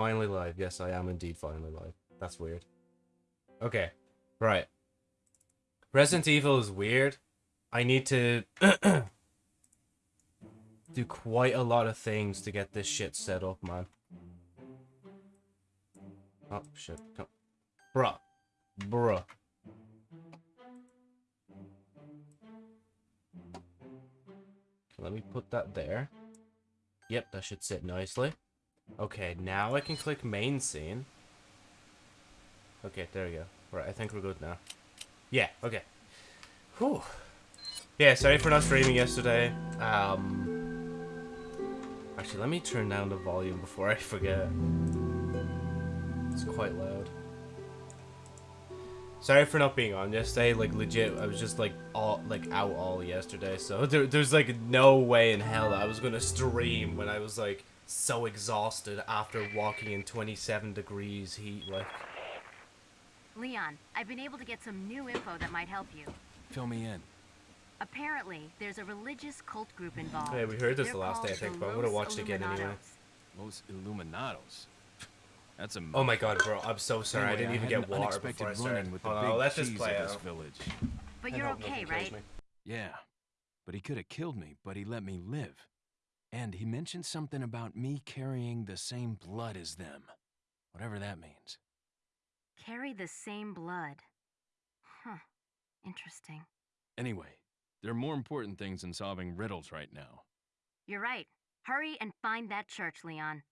Finally live. Yes, I am indeed finally live. That's weird. Okay. Right. Resident Evil is weird. I need to do quite a lot of things to get this shit set up, man. Oh, shit. Come. Bruh. Bruh. Let me put that there. Yep, that should sit nicely. Okay, now I can click main scene. Okay, there we go. Right, I think we're good now. Yeah, okay. Whew. Yeah, sorry for not streaming yesterday. Um, actually, let me turn down the volume before I forget. It's quite loud. Sorry for not being on yesterday. Like legit, I was just like all like out all yesterday. So there, there's like no way in hell that I was gonna stream when I was like so exhausted after walking in 27 degrees heat. Like, Leon, I've been able to get some new info that might help you. Fill me in. Apparently, there's a religious cult group involved. hey, we heard this They're the last day I think, but I'm gonna watch it again anyway. Illuminados. Los Illuminados. That's a. Oh my god, bro! I'm so sorry. I didn't even had get an water before I started. run-in with the Hold on, big let this cheese play of this out. village. But I you're okay, right? me. Yeah, but he could have killed me, but he let me live. And he mentioned something about me carrying the same blood as them. Whatever that means. Carry the same blood. Huh. Interesting. Anyway, there are more important things than solving riddles right now. You're right. Hurry and find that church, Leon.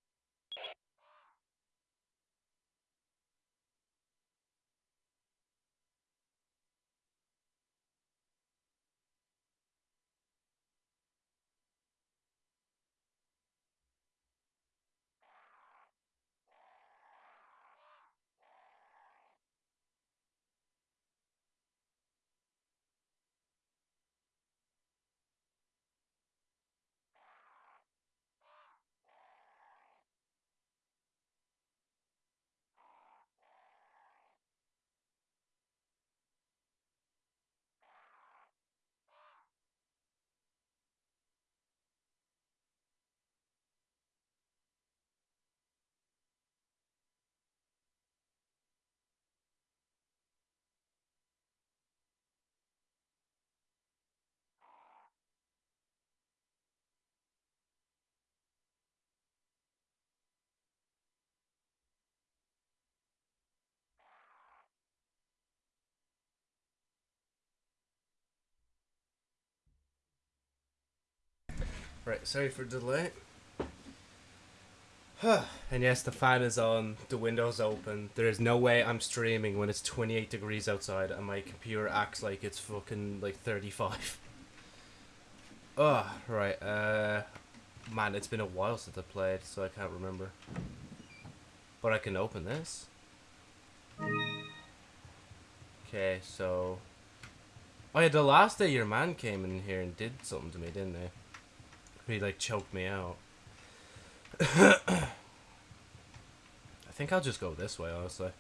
Right, sorry for the delay. and yes, the fan is on, the window's open. There is no way I'm streaming when it's 28 degrees outside and my computer acts like it's fucking like 35. Oh, right, uh... Man, it's been a while since I played, so I can't remember. But I can open this. Okay, so... Oh yeah, the last day your man came in here and did something to me, didn't they? He like choked me out. I think I'll just go this way, honestly.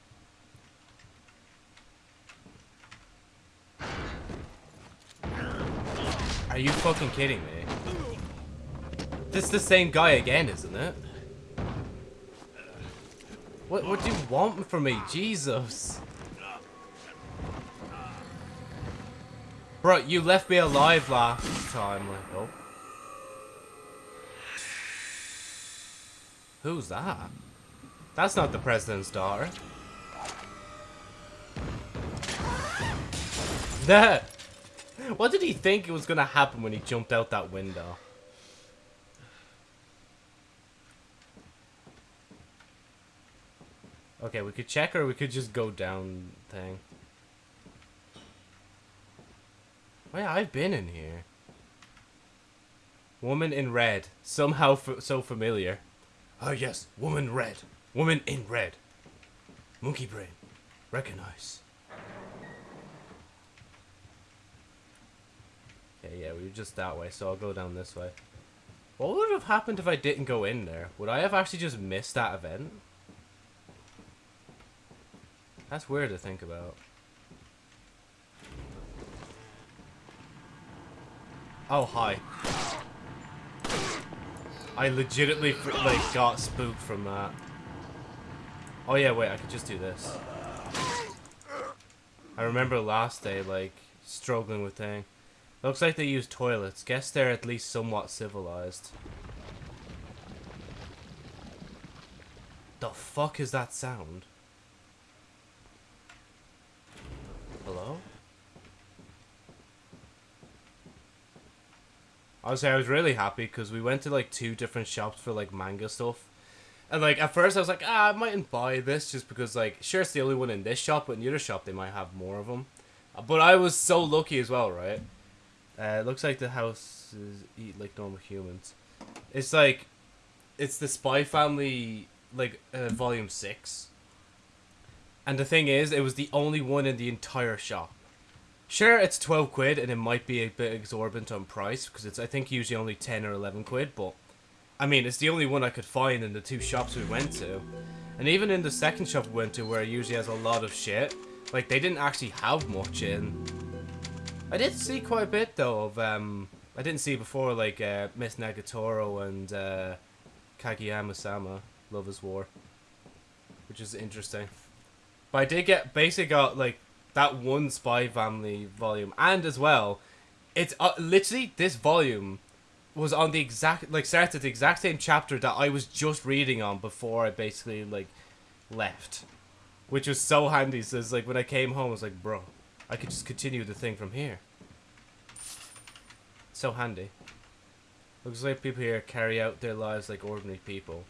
Are you fucking kidding me? This is the same guy again, isn't it? What what do you want from me? Jesus. Bro, you left me alive last time. Like, oh. Who's that? That's not the president's daughter. That. What did he think it was gonna happen when he jumped out that window? Okay, we could check or we could just go down thing. Wait, I've been in here. Woman in red. Somehow so familiar. Oh yes, woman red. Woman in red. Monkey brain. Recognize. Okay, yeah, we were just that way, so I'll go down this way. What would have happened if I didn't go in there? Would I have actually just missed that event? That's weird to think about. Oh, hi. I legitimately, like, got spooked from that. Oh yeah, wait, I could just do this. I remember last day, like, struggling with thing. Looks like they use toilets. Guess they're at least somewhat civilized. The fuck is that sound? Hello? Honestly, I was really happy because we went to like two different shops for like manga stuff. And like at first I was like, ah, I mightn't buy this just because like sure it's the only one in this shop, but in the other shop they might have more of them. But I was so lucky as well, right? Uh, it looks like the house is eat like normal humans. It's like, it's the Spy Family like uh, volume six. And the thing is, it was the only one in the entire shop. Sure, it's 12 quid and it might be a bit exorbitant on price because it's I think usually only 10 or 11 quid, but I mean, it's the only one I could find in the two shops we went to. And even in the second shop we went to where it usually has a lot of shit, like they didn't actually have much in. I did see quite a bit though of um I didn't see before like uh, Miss Nagatoro and uh, Kageyama-sama, Love is War. Which is interesting. But I did get basically got like that one Spy Family volume, and as well, it's uh, literally this volume was on the exact like starts at the exact same chapter that I was just reading on before I basically like left, which was so handy. So it's like when I came home, I was like, bro, I could just continue the thing from here. So handy. Looks like people here carry out their lives like ordinary people.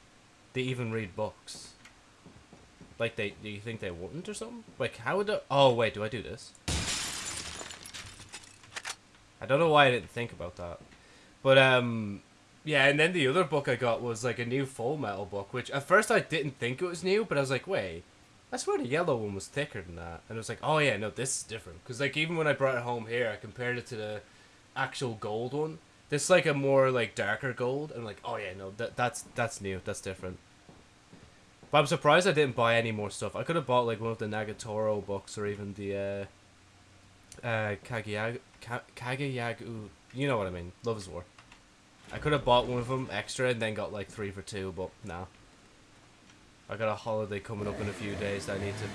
They even read books. Like they, do you think they wouldn't or something? Like how would The, oh wait, do I do this? I don't know why I didn't think about that. But um, yeah, and then the other book I got was like a new Full Metal book, which at first I didn't think it was new, but I was like, wait, I swear the yellow one was thicker than that. And I was like, oh yeah, no, this is different. Because like even when I brought it home here, I compared it to the actual gold one. This is like a more like darker gold, and I'm like, oh yeah, no, that that's that's new, that's different. But I'm surprised I didn't buy any more stuff. I could have bought like one of the Nagatoro books or even the uh, uh, Kageyag Ka Kageyagu. You know what I mean? Love is War. I could have bought one of them extra and then got like three for two, but no. I got a holiday coming up in a few days that I need to.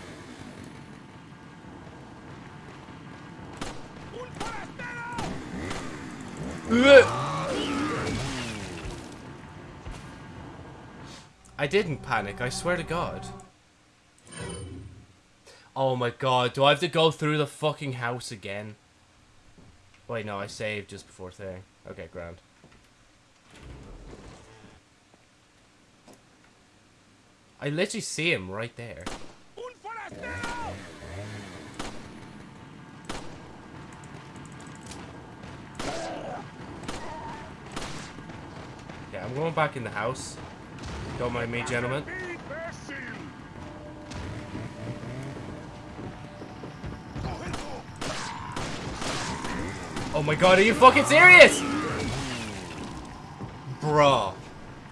I didn't panic, I swear to God. Oh my god, do I have to go through the fucking house again? Wait, no, I saved just before thing. Okay, grand. I literally see him right there. Yeah, I'm going back in the house. Don't mind me, gentlemen. Oh my god, are you fucking serious? Bruh.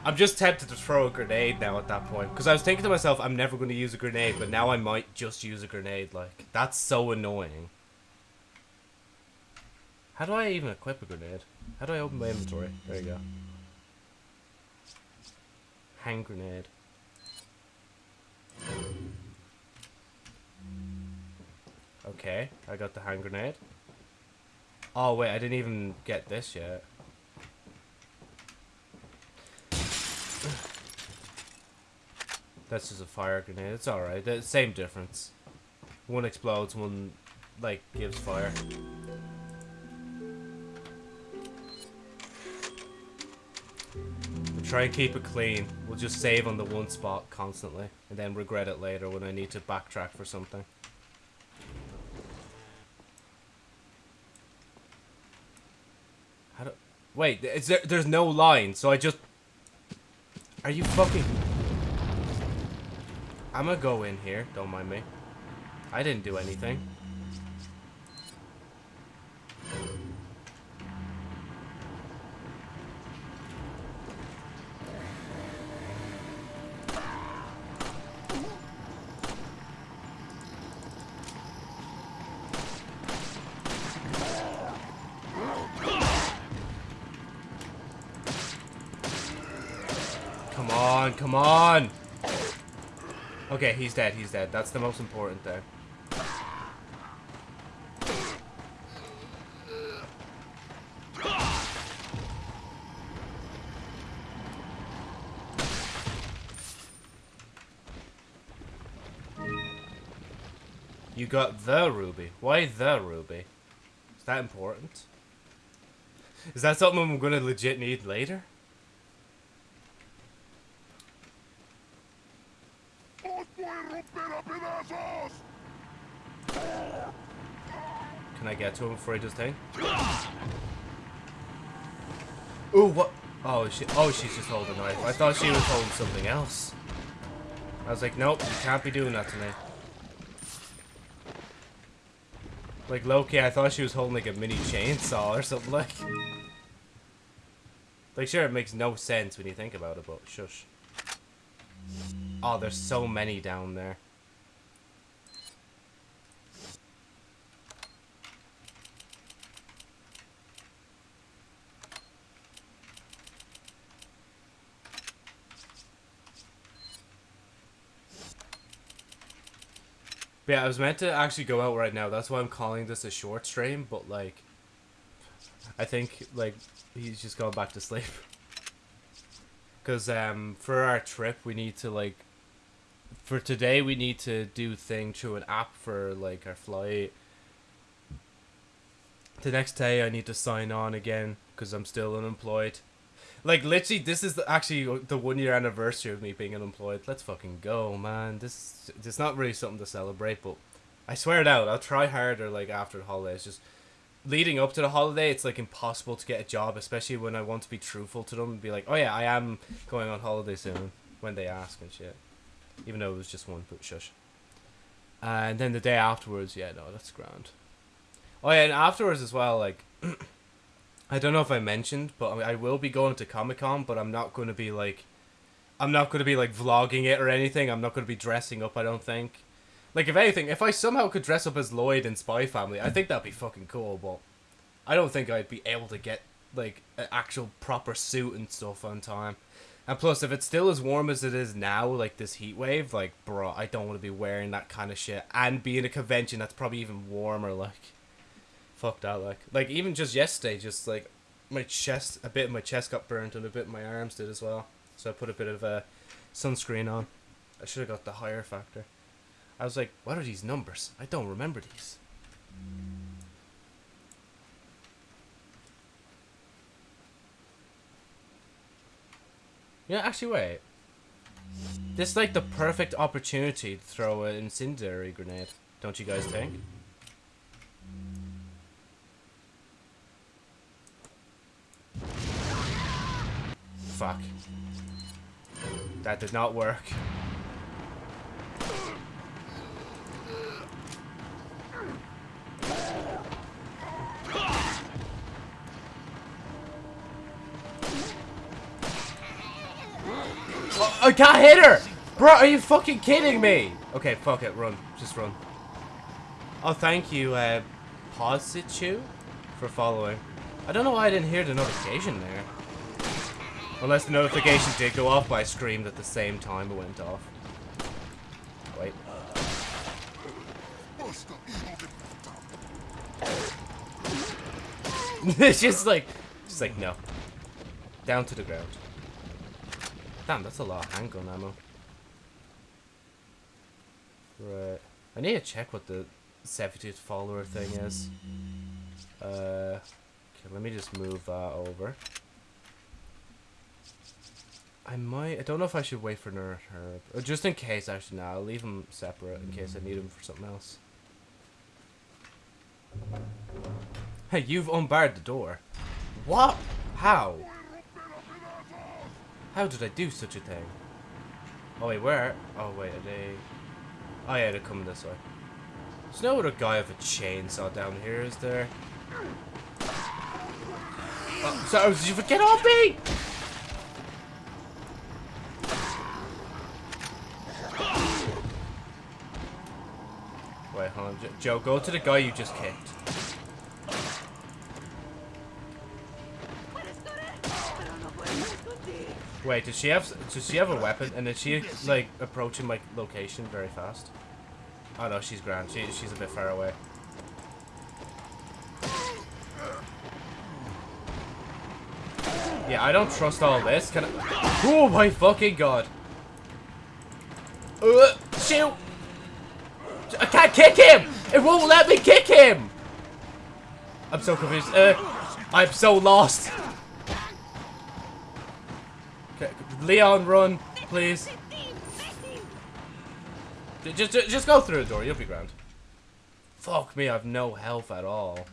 I'm just tempted to throw a grenade now at that point. Because I was thinking to myself, I'm never going to use a grenade, but now I might just use a grenade. Like, that's so annoying. How do I even equip a grenade? How do I open my inventory? There you go. Hand grenade. Okay, I got the hand grenade. Oh wait, I didn't even get this yet. That's just a fire grenade. It's alright. The same difference. One explodes, one like gives fire. Try and keep it clean. We'll just save on the one spot constantly and then regret it later when I need to backtrack for something. How do Wait, is there there's no line, so I just Are you fucking I'm gonna go in here, don't mind me. I didn't do anything. He's dead, he's dead. That's the most important thing. You got the ruby. Why the ruby? Is that important? Is that something I'm gonna legit need later? Can I get to him before he does thing? Ooh, what? Oh, she. Oh, she's just holding a knife. I thought she was holding something else. I was like, nope, you can't be doing that to me. Like Loki, I thought she was holding like a mini chainsaw or something like. Like, sure, it makes no sense when you think about it, but shush. Oh, there's so many down there. But yeah, I was meant to actually go out right now. That's why I'm calling this a short stream, but like I think like he's just going back to sleep. Cuz um for our trip we need to like for today we need to do thing through an app for like our flight. The next day I need to sign on again cuz I'm still unemployed. Like literally, this is actually the one year anniversary of me being unemployed. Let's fucking go, man. This it's not really something to celebrate, but I swear it out. I'll try harder. Like after the holidays, just leading up to the holiday, it's like impossible to get a job, especially when I want to be truthful to them and be like, oh yeah, I am going on holiday soon when they ask and shit. Even though it was just one, but shush. And then the day afterwards, yeah, no, that's grand. Oh yeah, and afterwards as well, like. I don't know if I mentioned, but I will be going to Comic Con, but I'm not going to be like, I'm not going to be like vlogging it or anything. I'm not going to be dressing up. I don't think. Like if anything, if I somehow could dress up as Lloyd in Spy Family, I think that'd be fucking cool. But I don't think I'd be able to get like an actual proper suit and stuff on time. And plus, if it's still as warm as it is now, like this heat wave, like bro, I don't want to be wearing that kind of shit and be in a convention that's probably even warmer. Like fucked out like like even just yesterday just like my chest a bit of my chest got burnt and a bit of my arms did as well. So i put a bit of uh, sunscreen on. I should have got the higher factor. I was like what are these numbers? I don't remember these. Yeah actually wait. This is like the perfect opportunity to throw an incendiary grenade don't you guys think Fuck. That did not work. Oh, I can't hit her! Bro, are you fucking kidding me? Okay, fuck it, run. Just run. Oh, thank you, uh, Positu, for following. I don't know why I didn't hear the notification there. Unless the notification did go off, but I screamed at the same time it went off. Wait. it's just like, just like, no. Down to the ground. Damn, that's a lot of handgun ammo. Right. I need to check what the 70th follower thing is. Uh, okay, let me just move that over. I might. I don't know if I should wait for Nerd Herb. Oh, just in case, actually, now I'll leave them separate in case I need them for something else. Hey, you've unbarred the door. What? How? How did I do such a thing? Oh wait, where? Oh wait, are they? Oh yeah, they're coming this way. There's no other guy with a chainsaw down here, is there? Oh, so did you forget on me? On. Joe, go to the guy you just kicked. Wait, does she have does she have a weapon? And is she like approaching my location very fast? Oh no, she's grand. She she's a bit far away. Yeah, I don't trust all this. Can I? Oh my fucking god! Uh, shoot! I can't kick him! It won't let me kick him! I'm so confused. Uh, I'm so lost. Okay, Leon, run, please. Just, just, just go through the door. You'll be grand. Fuck me, I've no health at all.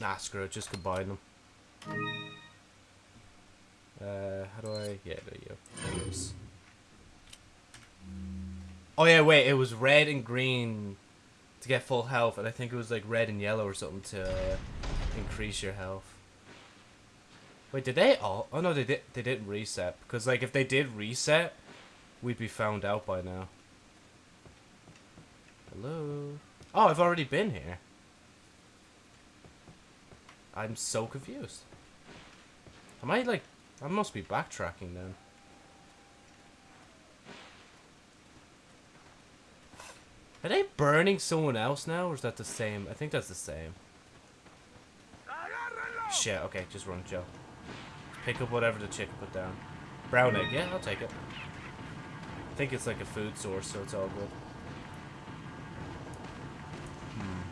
Nah, screw it. Just combine them. Uh, how do I? Yeah, there you go. Oh yeah, wait. It was red and green to get full health, and I think it was like red and yellow or something to uh, increase your health. Wait, did they all? Oh no, they did. They didn't reset because like if they did reset, we'd be found out by now. Hello. Oh, I've already been here. I'm so confused. Am I like? I must be backtracking then. Are they burning someone else now, or is that the same? I think that's the same. Shit, okay, just run, Joe. Pick up whatever the chick put down. Brown egg, yeah, I'll take it. I think it's like a food source, so it's all good. Hmm.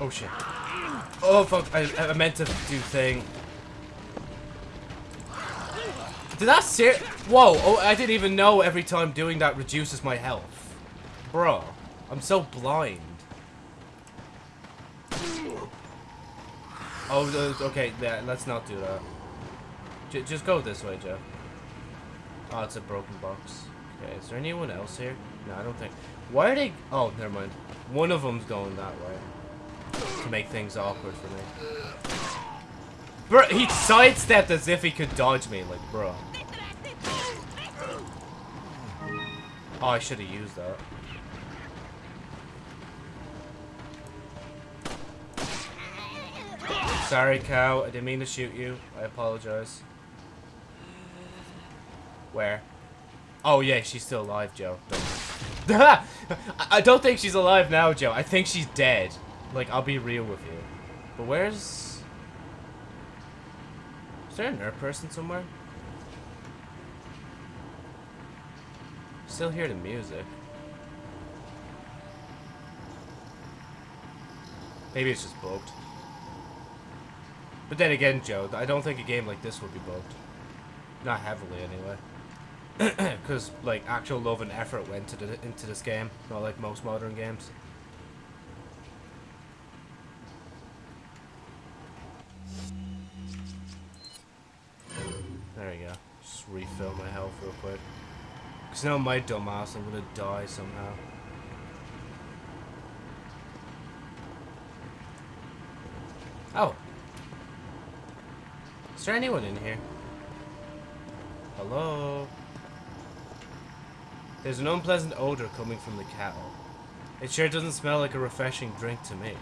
Oh shit. Oh fuck, I, I meant to do thing. Did that ser- Whoa, oh, I didn't even know every time doing that reduces my health. Bro, I'm so blind. Oh, okay, yeah, let's not do that. J just go this way, Joe. Oh, ah, it's a broken box. Okay, is there anyone else here? No, I don't think. Why are they... Oh, never mind. One of them's going that way. To make things awkward for me. Bro, he sidestepped as if he could dodge me, like, bro. Oh, I should have used that. Sorry, cow. I didn't mean to shoot you. I apologize. Where? Oh, yeah, she's still alive, Joe. I I don't think she's alive now, Joe. I think she's dead. Like, I'll be real with you. But where's... Is there a nerd person somewhere? Still hear the music. Maybe it's just bugged. But then again, Joe, I don't think a game like this would be bugged. Not heavily, anyway. Because, like, actual love and effort went to the, into this game, not like most modern games. There we go. Just refill my health real quick. Because now my dumbass, I'm gonna die somehow. Oh. Is there anyone in here? Hello? There's an unpleasant odor coming from the kettle. It sure doesn't smell like a refreshing drink to me.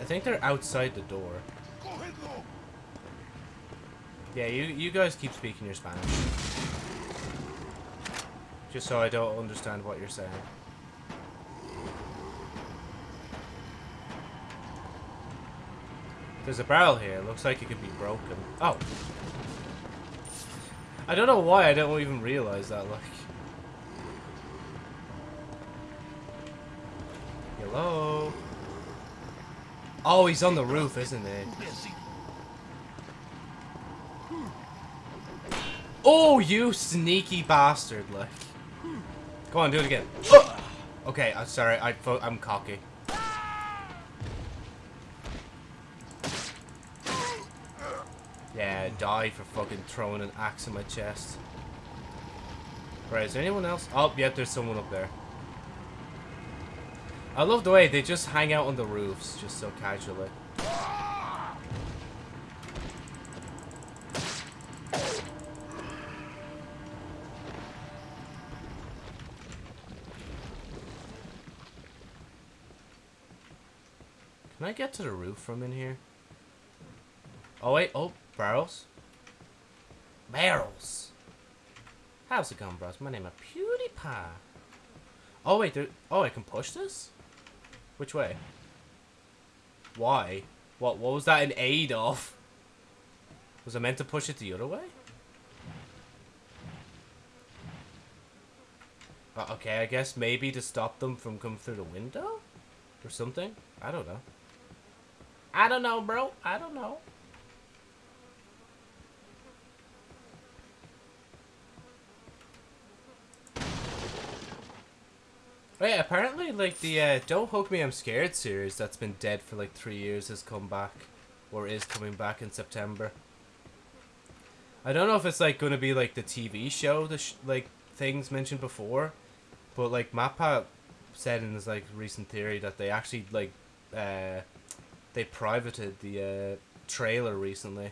I think they're outside the door. Yeah, you you guys keep speaking your Spanish. Just so I don't understand what you're saying. There's a barrel here. Looks like it could be broken. Oh. I don't know why I don't even realize that, like. Hello? Oh, he's on the roof, isn't he? Oh, you sneaky bastard, like. Go on, do it again. Okay, I'm sorry. I, I'm cocky. Yeah, die for fucking throwing an axe in my chest. Right, is there anyone else? Oh, yep, there's someone up there. I love the way they just hang out on the roofs, just so casually. Get to the roof from in here? Oh wait, oh, barrels. Barrels. How's it going, bros? My name is PewDiePie. Oh wait. Oh, I can push this. Which way? Why? What? What was that in aid of? Was I meant to push it the other way? Uh, okay, I guess maybe to stop them from coming through the window? Or something? I don't know. I don't know, bro. I don't know. Yeah, apparently, like, the uh, Don't Hug Me, I'm Scared series that's been dead for like three years has come back. Or is coming back in September. I don't know if it's, like, going to be, like, the TV show, the sh like, things mentioned before. But, like, MatPat said in his, like, recent theory that they actually, like, uh, they privated the uh, trailer recently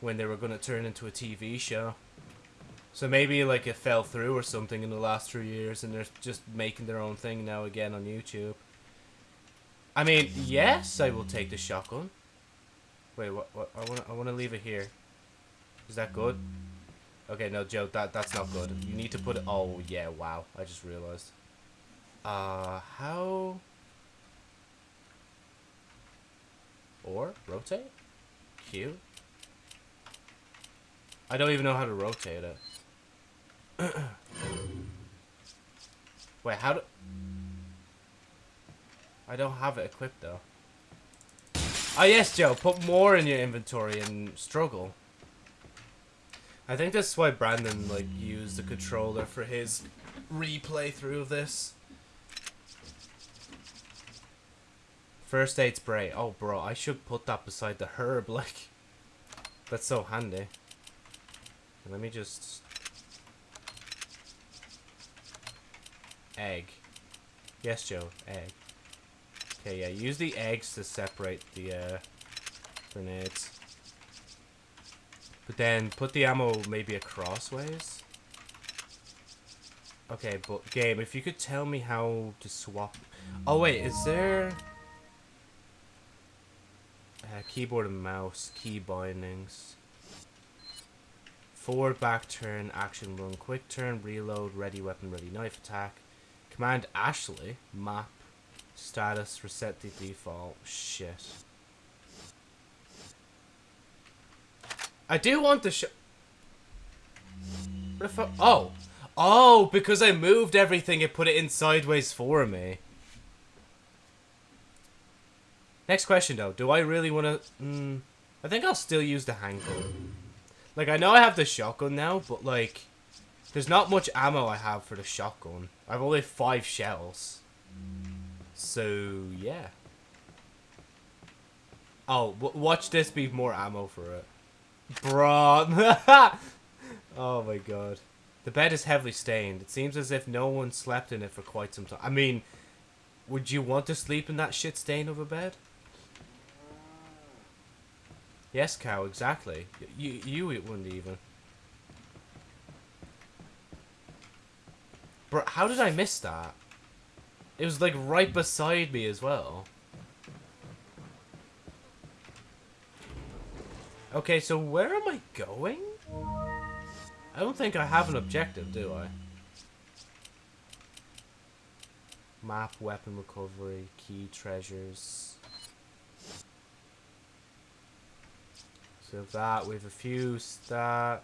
when they were going to turn into a TV show. So maybe like it fell through or something in the last three years, and they're just making their own thing now again on YouTube. I mean, yes, I will take the shotgun. Wait, what? What? I want. I want to leave it here. Is that good? Okay, no, Joe, that that's not good. You need to put it. Oh yeah, wow! I just realized. Uh, how? Or rotate? Q. I don't even know how to rotate it. Wait, how do... I don't have it equipped, though. Oh, yes, Joe. Put more in your inventory and struggle. I think that's why Brandon, like, used the controller for his replay through of this. First aid spray. Oh, bro, I should put that beside the herb, like... That's so handy. Let me just Egg. Yes, Joe. Egg. Okay, yeah. Use the eggs to separate the uh, grenades. But then put the ammo maybe across ways. Okay, but game, if you could tell me how to swap... Oh, wait, is there... Uh, keyboard and mouse, key bindings. Forward, back turn, action run, quick turn, reload, ready weapon, ready knife attack. Command Ashley. Map. Status. Reset the default. Shit. I do want to show... Oh! Oh, because I moved everything, it put it in sideways for me. Next question, though. Do I really want to... Mm, I think I'll still use the handgun. Like, I know I have the shotgun now, but, like... There's not much ammo I have for the shotgun. I have only five shells. So, yeah. Oh, watch this be more ammo for it. Bruh. oh my god. The bed is heavily stained. It seems as if no one slept in it for quite some time. I mean, would you want to sleep in that shit stain of a bed? Yes, cow, exactly. You, you wouldn't even. Bro, how did I miss that? It was like right beside me as well. Okay, so where am I going? I don't think I have an objective, do I? Map, weapon recovery, key treasures. So that, we have a few stat,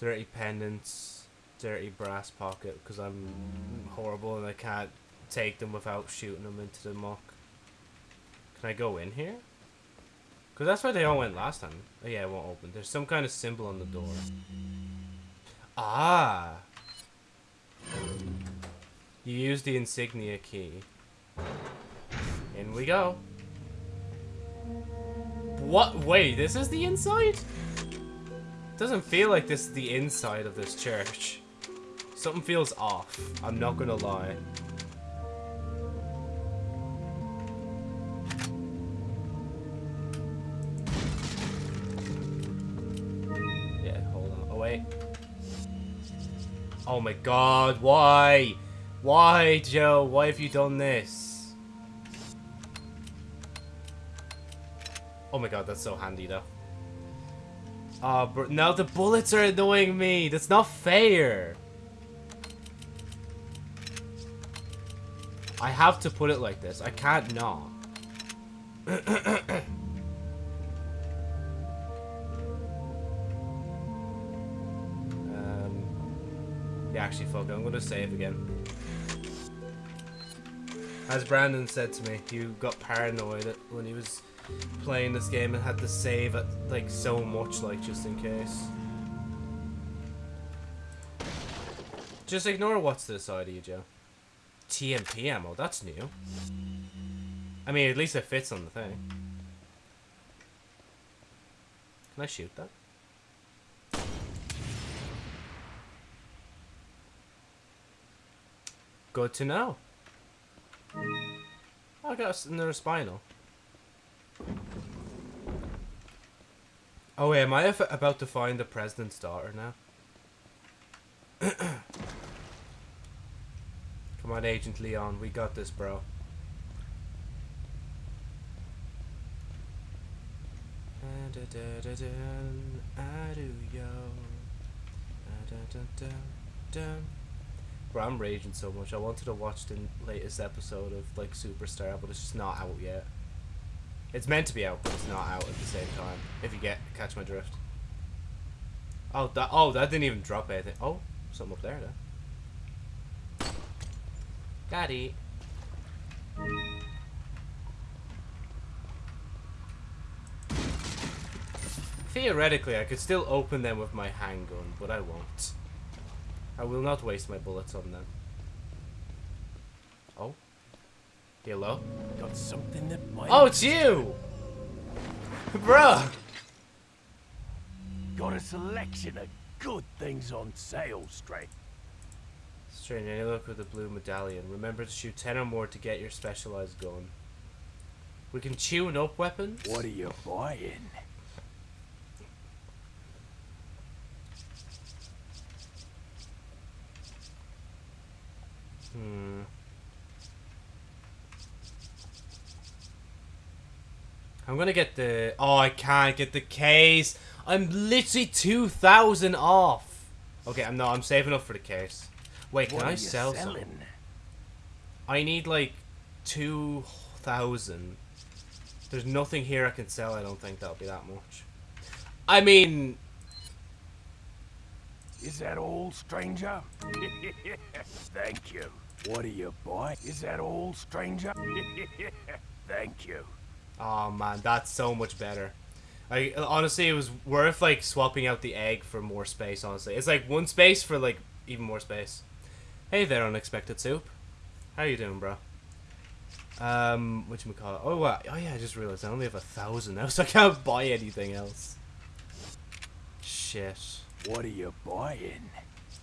dirty pendants dirty brass pocket because I'm horrible and I can't take them without shooting them into the muck. Can I go in here? Because that's where they all went last time. Oh yeah, it won't open. There's some kind of symbol on the door. Ah! You use the insignia key. In we go. What? Wait, this is the inside? Doesn't feel like this is the inside of this church. Something feels off. I'm not gonna lie. Yeah, hold on. Oh, wait. Oh my god, why? Why, Joe? Why have you done this? Oh my god, that's so handy though. Oh, bro, now the bullets are annoying me. That's not fair. I have to put it like this. I can't not. um, yeah, actually, fuck it. I'm gonna save again. As Brandon said to me, he got paranoid when he was playing this game and had to save it like so much, like just in case. Just ignore what's to the side of you, Joe. TMP ammo, that's new. I mean, at least it fits on the thing. Can I shoot that? Good to know. I got another spinel. Oh wait, am I about to find the president's daughter now? Come on, Agent Leon, we got this, bro. Bro, I'm raging so much. I wanted to watch the latest episode of like Superstar, but it's just not out yet. It's meant to be out, but it's not out at the same time. If you get catch my drift. Oh, that oh that didn't even drop anything. Oh, something up there. Got it. Theoretically, I could still open them with my handgun, but I won't. I will not waste my bullets on them. Oh. Hello? Got something that might. Oh, it's you! Bruh! Got a selection of good things on sale, Stray. Strange, any look with the blue medallion. Remember to shoot 10 or more to get your specialized gun. We can tune up weapons? What are you buying? Hmm. I'm gonna get the... Oh, I can't get the case. I'm literally 2,000 off. Okay, I'm not. I'm saving up for the case. Wait, can what I sell selling? some? I need like 2,000. There's nothing here I can sell. I don't think that'll be that much. I mean, Is that all, stranger? Thank you. What are you buying? Is that all, stranger? Thank you. Oh man, that's so much better. I honestly, it was worth like swapping out the egg for more space. Honestly, it's like one space for like even more space. Hey there, unexpected soup. How you doing, bro? Um, what you call it? Oh, wow. oh yeah, I just realized I only have a thousand now, so I can't buy anything else. Shit. What are you buying?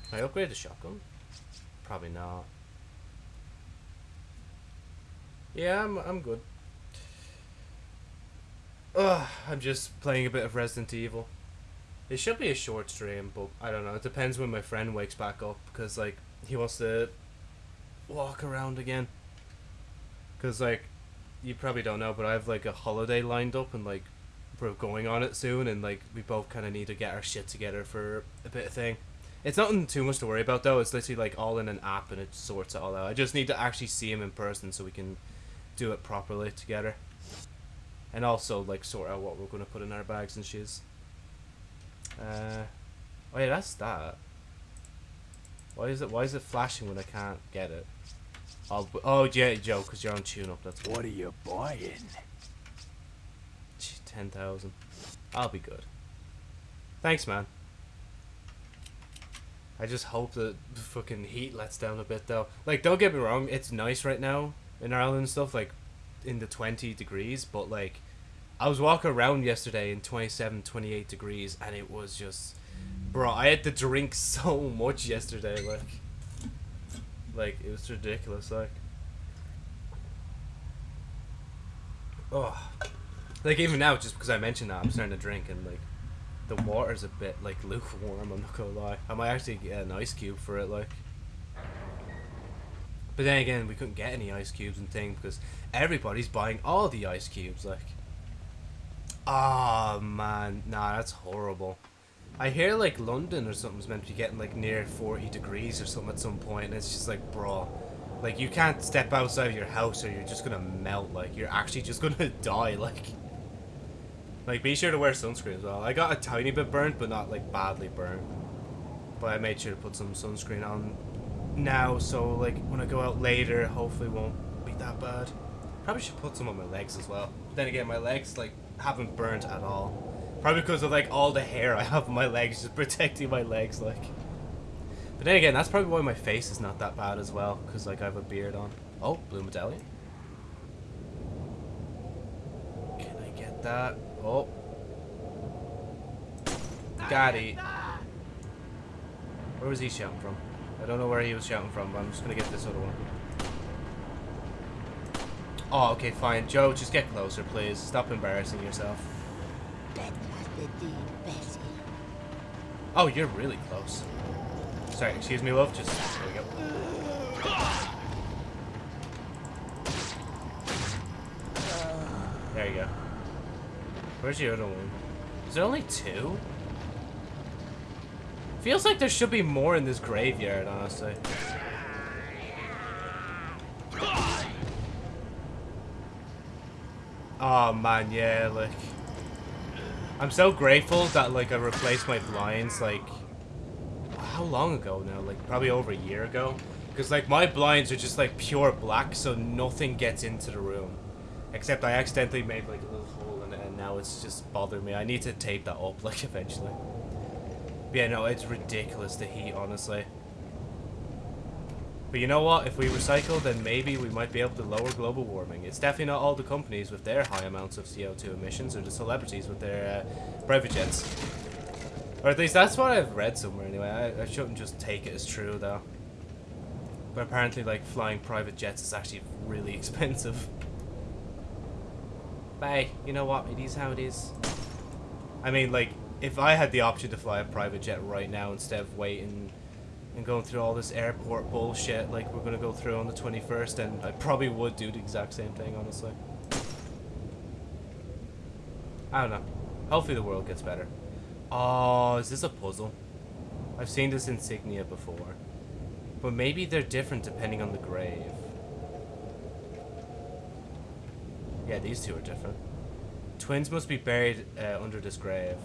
Can I upgrade the shotgun? Probably not. Yeah, I'm, I'm good. Ugh, I'm just playing a bit of Resident Evil. It should be a short stream, but I don't know. It depends when my friend wakes back up, because, like, he wants to walk around again. Because, like, you probably don't know, but I have, like, a holiday lined up, and, like, we're going on it soon, and, like, we both kind of need to get our shit together for a bit of thing. It's nothing too much to worry about though. It's literally like all in an app and it sorts it all out. I just need to actually see him in person so we can do it properly together. And also like sort out what we're gonna put in our bags and shoes. Uh, oh yeah, that's that. Why is it? Why is it flashing when I can't get it? Oh, oh yeah, Joe, because you're on tune up. That's What are you buying? ten thousand. I'll be good. Thanks, man. I just hope that the fucking heat lets down a bit though. Like, don't get me wrong, it's nice right now in Ireland and stuff, like in the 20 degrees, but like, I was walking around yesterday in 27, 28 degrees, and it was just, bro, I had to drink so much yesterday, like, like, it was ridiculous, like. Oh, like even now, just because I mentioned that, I'm starting to drink, and like, the water's a bit like lukewarm. I'm not gonna lie. I might actually get an ice cube for it, like. But then again, we couldn't get any ice cubes and thing because everybody's buying all the ice cubes. Like, Oh man, nah, that's horrible. I hear like London or something's meant to be getting like near 40 degrees or something at some point, and it's just like, bro, like you can't step outside of your house or you're just gonna melt. Like you're actually just gonna die. Like, like be sure to wear sunscreen as well. I got a tiny bit burnt, but not like badly burnt. But I made sure to put some sunscreen on now, so like when I go out later, hopefully won't be that bad. Probably should put some on my legs as well. Then again, my legs like haven't burnt at all. Probably because of like all the hair I have on my legs, just protecting my legs, like. But then again, that's probably why my face is not that bad as well, because like I have a beard on. Oh, blue medallion. Can I get that? Oh. Got it. Where was he shouting from? I don't know where he was shouting from, but I'm just gonna get this other one. Oh, okay, fine. Joe, just get closer, please. Stop embarrassing yourself. Oh, you're really close. Sorry, excuse me, love. Just there we go. There you go. Where's the other one? Is there only two? Feels like there should be more in this graveyard, honestly. Oh man, yeah, like I'm so grateful that like I replaced my blinds like how long ago now? Like probably over a year ago. Because like my blinds are just like pure black, so nothing gets into the room. Except I accidentally made like a little hole in it, and now it's just bothering me. I need to tape that up like eventually. Yeah, no, it's ridiculous the heat, honestly. But you know what? If we recycle, then maybe we might be able to lower global warming. It's definitely not all the companies with their high amounts of CO2 emissions or the celebrities with their uh, private jets. Or at least that's what I've read somewhere anyway. I, I shouldn't just take it as true though. But apparently like flying private jets is actually really expensive. But hey, you know what? It is how it is. I mean like, if I had the option to fly a private jet right now instead of waiting and going through all this airport bullshit like we're going to go through on the 21st, then I probably would do the exact same thing, honestly. I don't know. Hopefully the world gets better. Oh, is this a puzzle? I've seen this insignia before. But maybe they're different depending on the grave. Yeah, these two are different. Twins must be buried uh, under this grave.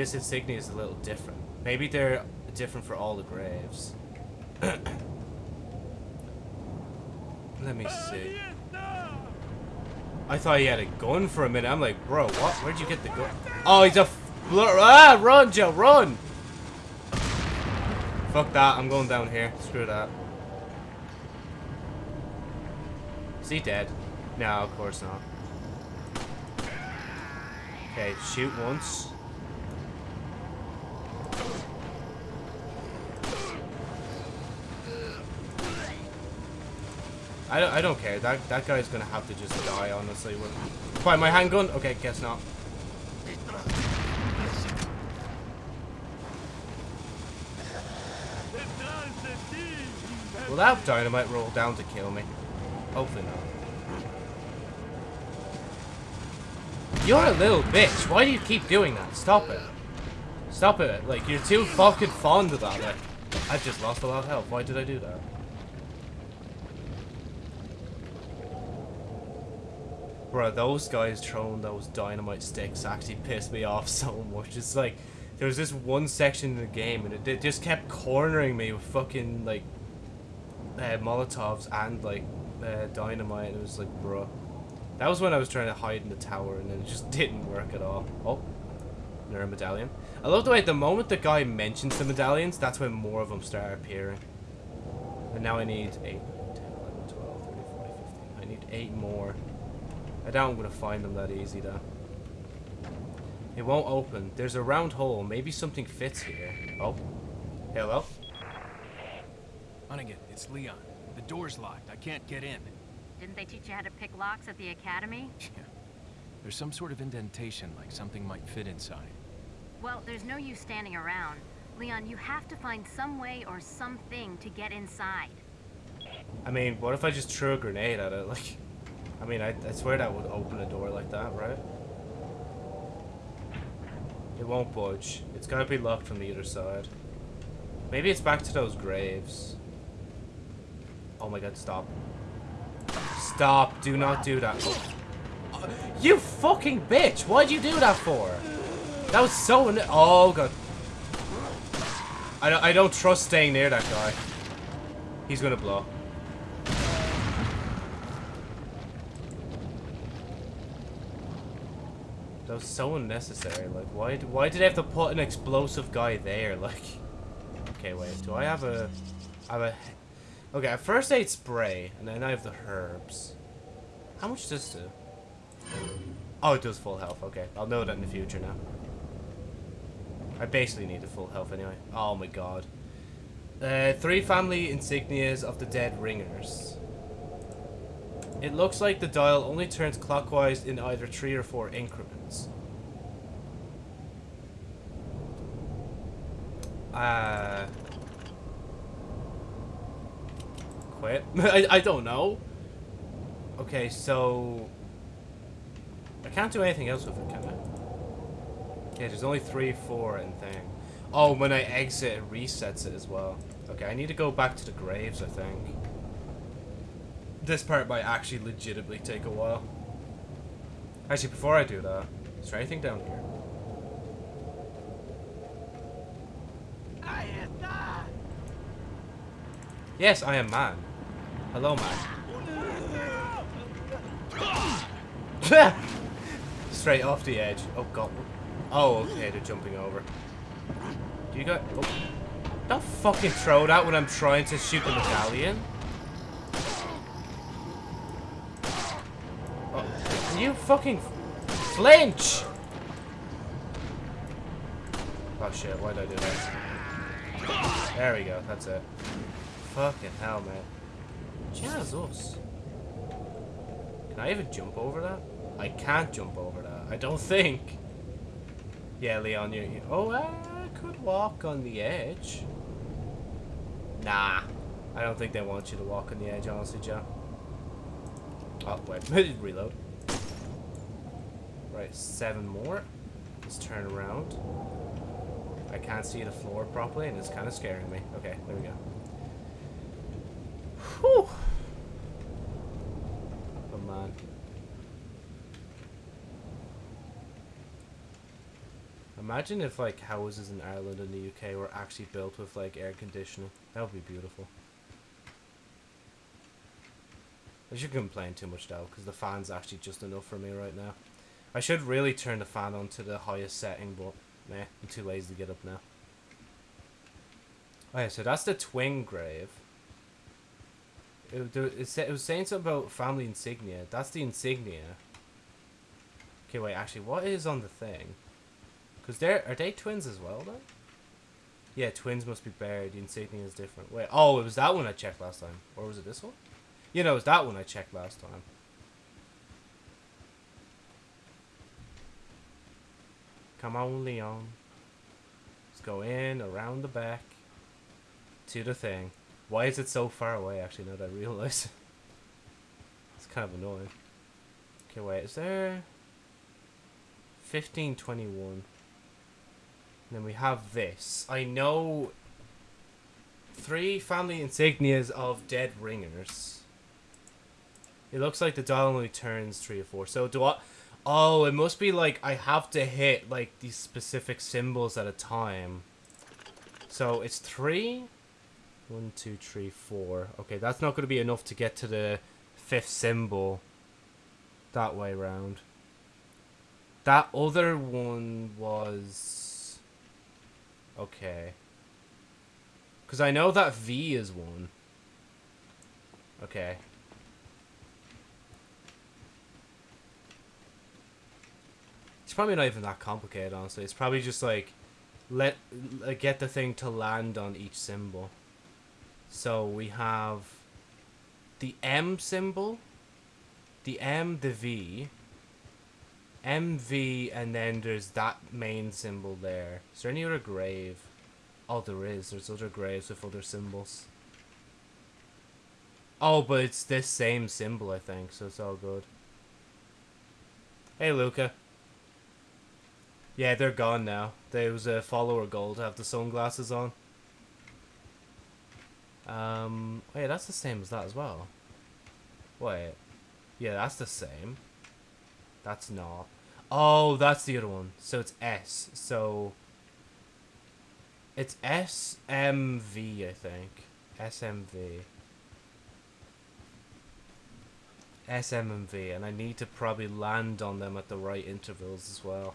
This insignia is a little different. Maybe they're different for all the graves. Let me see. I thought he had a gun for a minute. I'm like, bro, what? Where'd you get the gun? Oh, he's a. Ah, run, Joe, run! Fuck that. I'm going down here. Screw that. Is he dead? No, of course not. Okay, shoot once. I don't, I don't care. That that guy's gonna have to just die, honestly. Fine, my handgun? Okay, guess not. Will that dynamite roll down to kill me? Hopefully not. You're a little bitch. Why do you keep doing that? Stop it. Stop it. Like, you're too fucking fond of that. Like, I've just lost a lot of health. Why did I do that? Bro, those guys throwing those dynamite sticks actually pissed me off so much. It's like, there was this one section in the game and it, it just kept cornering me with fucking, like, uh, Molotovs and, like, uh, dynamite. And it was like, bro. That was when I was trying to hide in the tower and it just didn't work at all. Oh, another medallion. I love the way the moment the guy mentions the medallions, that's when more of them start appearing. And now I need 8, 10, 11, 12, 13, 14, 15. I need 8 more. I doubt I'm going to find them that easy, though. It won't open. There's a round hole. Maybe something fits here. Oh. Hello? Hunnigan, it's Leon. The door's locked. I can't get in. Didn't they teach you how to pick locks at the academy? Yeah. There's some sort of indentation, like something might fit inside. Well, there's no use standing around. Leon, you have to find some way or something to get inside. I mean, what if I just threw a grenade at it? Like, I mean, I, I swear that would open a door like that, right? It won't budge. It's gotta be locked from the other side. Maybe it's back to those graves. Oh my god, stop. Stop. Do not do that. Oh. You fucking bitch! Why'd you do that for? That was so... Oh god. I don't, I don't trust staying near that guy. He's gonna blow. That was so unnecessary. Like, why? Why did they have to put an explosive guy there? Like, okay, wait. Do I have a? I have a. Okay, at first aid spray, and then I have the herbs. How much does this do? Oh, it does full health. Okay, I'll know that in the future now. I basically need the full health anyway. Oh my god. Uh, three family insignias of the dead ringers. It looks like the dial only turns clockwise in either three or four increments. Uh... Quit? I, I don't know. Okay, so... I can't do anything else with it, can I? Okay, there's only three, four, and thing. Oh, when I exit, it resets it as well. Okay, I need to go back to the graves, I think. This part might actually legitimately take a while. Actually, before I do that, is there anything down here? Yes, I am man. Hello, man. Straight off the edge. Oh god. Oh, okay, they're jumping over. Do you got? Oh. Don't fucking throw that when I'm trying to shoot the medallion. Oh, you fucking flinch? Oh shit, why did I do that? There we go, that's it. Fucking hell, man. Jesus. Can I even jump over that? I can't jump over that. I don't think. Yeah, Leon, you. oh, I could walk on the edge. Nah. I don't think they want you to walk on the edge, honestly, Joe. Oh, wait. Reload. Right, seven more. Let's turn around. I can't see the floor properly, and it's kind of scaring me. Okay, there we go. Whew. Oh, man. Imagine if like houses in Ireland and the UK were actually built with like air conditioning. That would be beautiful. I should complain too much though, because the fan's actually just enough for me right now. I should really turn the fan on to the highest setting, but meh, I'm too lazy to get up now. Oh, okay, so that's the twin grave. It, it, was saying something about family insignia. That's the insignia. Okay, wait, actually, what is on the thing? Because they're, are they twins as well, then? Yeah, twins must be buried. The insignia is different. Wait, oh, it was that one I checked last time. Or was it this one? You know, it was that one I checked last time. Come on, Leon. Let's go in, around the back, to the thing. Why is it so far away, actually, now that I realize? it's kind of annoying. Okay, wait, is there... 1521. And then we have this. I know... Three family insignias of dead ringers. It looks like the dial only turns three or four. So do I... Oh, it must be like I have to hit like these specific symbols at a time. So it's three? One, two, three, four. Okay, that's not going to be enough to get to the fifth symbol that way round. That other one was... Okay. Because I know that V is one. Okay. It's probably not even that complicated, honestly. It's probably just like, let uh, get the thing to land on each symbol. So we have the M symbol, the M, the V, MV, and then there's that main symbol there. Is there any other grave? Oh, there is. There's other graves with other symbols. Oh, but it's this same symbol, I think, so it's all good. Hey, Luca. Yeah, they're gone now. There was a follower goal to have the sunglasses on. Um, wait, that's the same as that as well. Wait, yeah, that's the same. That's not. Oh, that's the other one. So it's S. So it's SMV, I think. SMV. SMV, and I need to probably land on them at the right intervals as well.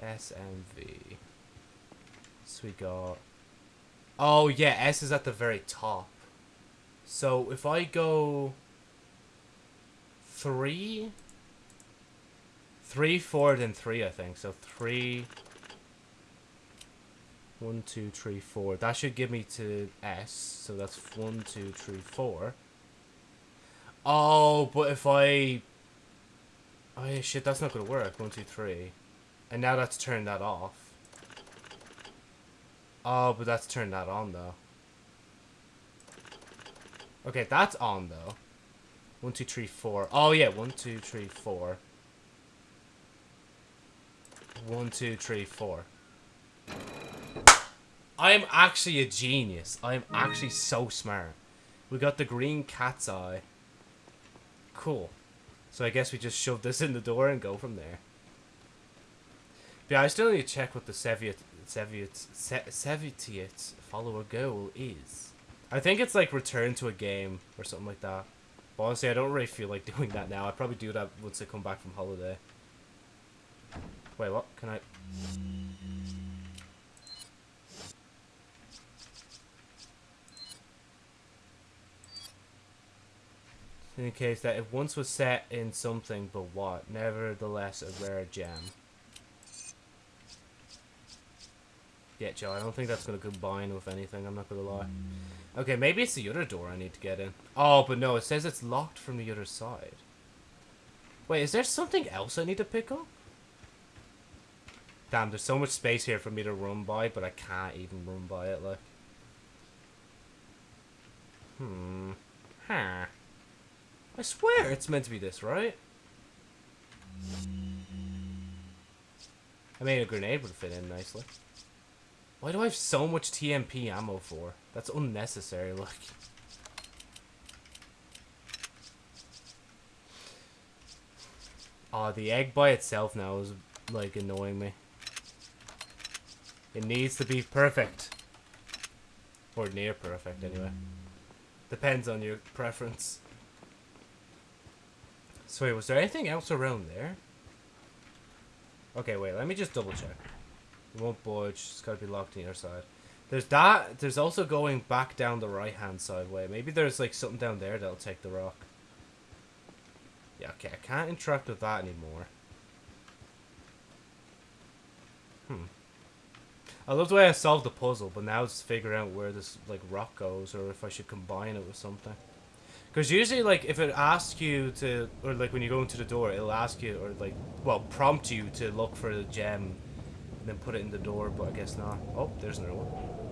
SMV. So we got... Oh, yeah, S is at the very top. So if I go... Three? Three, four, then three, I think. So three... One, two, three, four. That should give me to S. So that's one, two, three, four. Oh, but if I... Oh, yeah, shit, that's not going to work. One, two, three. And now that's turned that off. Oh, but that's turned that on, though. Okay, that's on, though. One, two, three, four. Oh, yeah. One, two, three, four. One, two, three, four. I am actually a genius. I am actually so smart. We got the green cat's eye. Cool. So I guess we just shove this in the door and go from there. But yeah, I still need to check what the Soviet Soviet follower goal is. I think it's like return to a game or something like that. But honestly, I don't really feel like doing that now. I'd probably do that once I come back from holiday. Wait, what? Can I... Indicates that it once was set in something, but what? Nevertheless, a rare gem. Yeah, Joe, I don't think that's going to combine with anything, I'm not going to lie. Okay, maybe it's the other door I need to get in. Oh, but no, it says it's locked from the other side. Wait, is there something else I need to pick up? Damn, there's so much space here for me to run by, but I can't even run by it, like. Hmm. Huh. I swear it's meant to be this, right? I mean, a grenade would fit in nicely. Why do I have so much TMP ammo for? That's unnecessary, look. Oh, the egg by itself now is, like, annoying me. It needs to be perfect. Or near perfect, anyway. Depends on your preference. So wait, was there anything else around there? Okay, wait, let me just double check. It won't budge, it's gotta be locked on the other side. There's that, there's also going back down the right hand side way. Maybe there's like something down there that'll take the rock. Yeah, okay, I can't interact with that anymore. Hmm. I love the way I solved the puzzle, but now it's figuring out where this like rock goes or if I should combine it with something. Because usually, like, if it asks you to, or like when you go into the door, it'll ask you, or like, well, prompt you to look for the gem, then put it in the door. But I guess not. Oh, there's another one.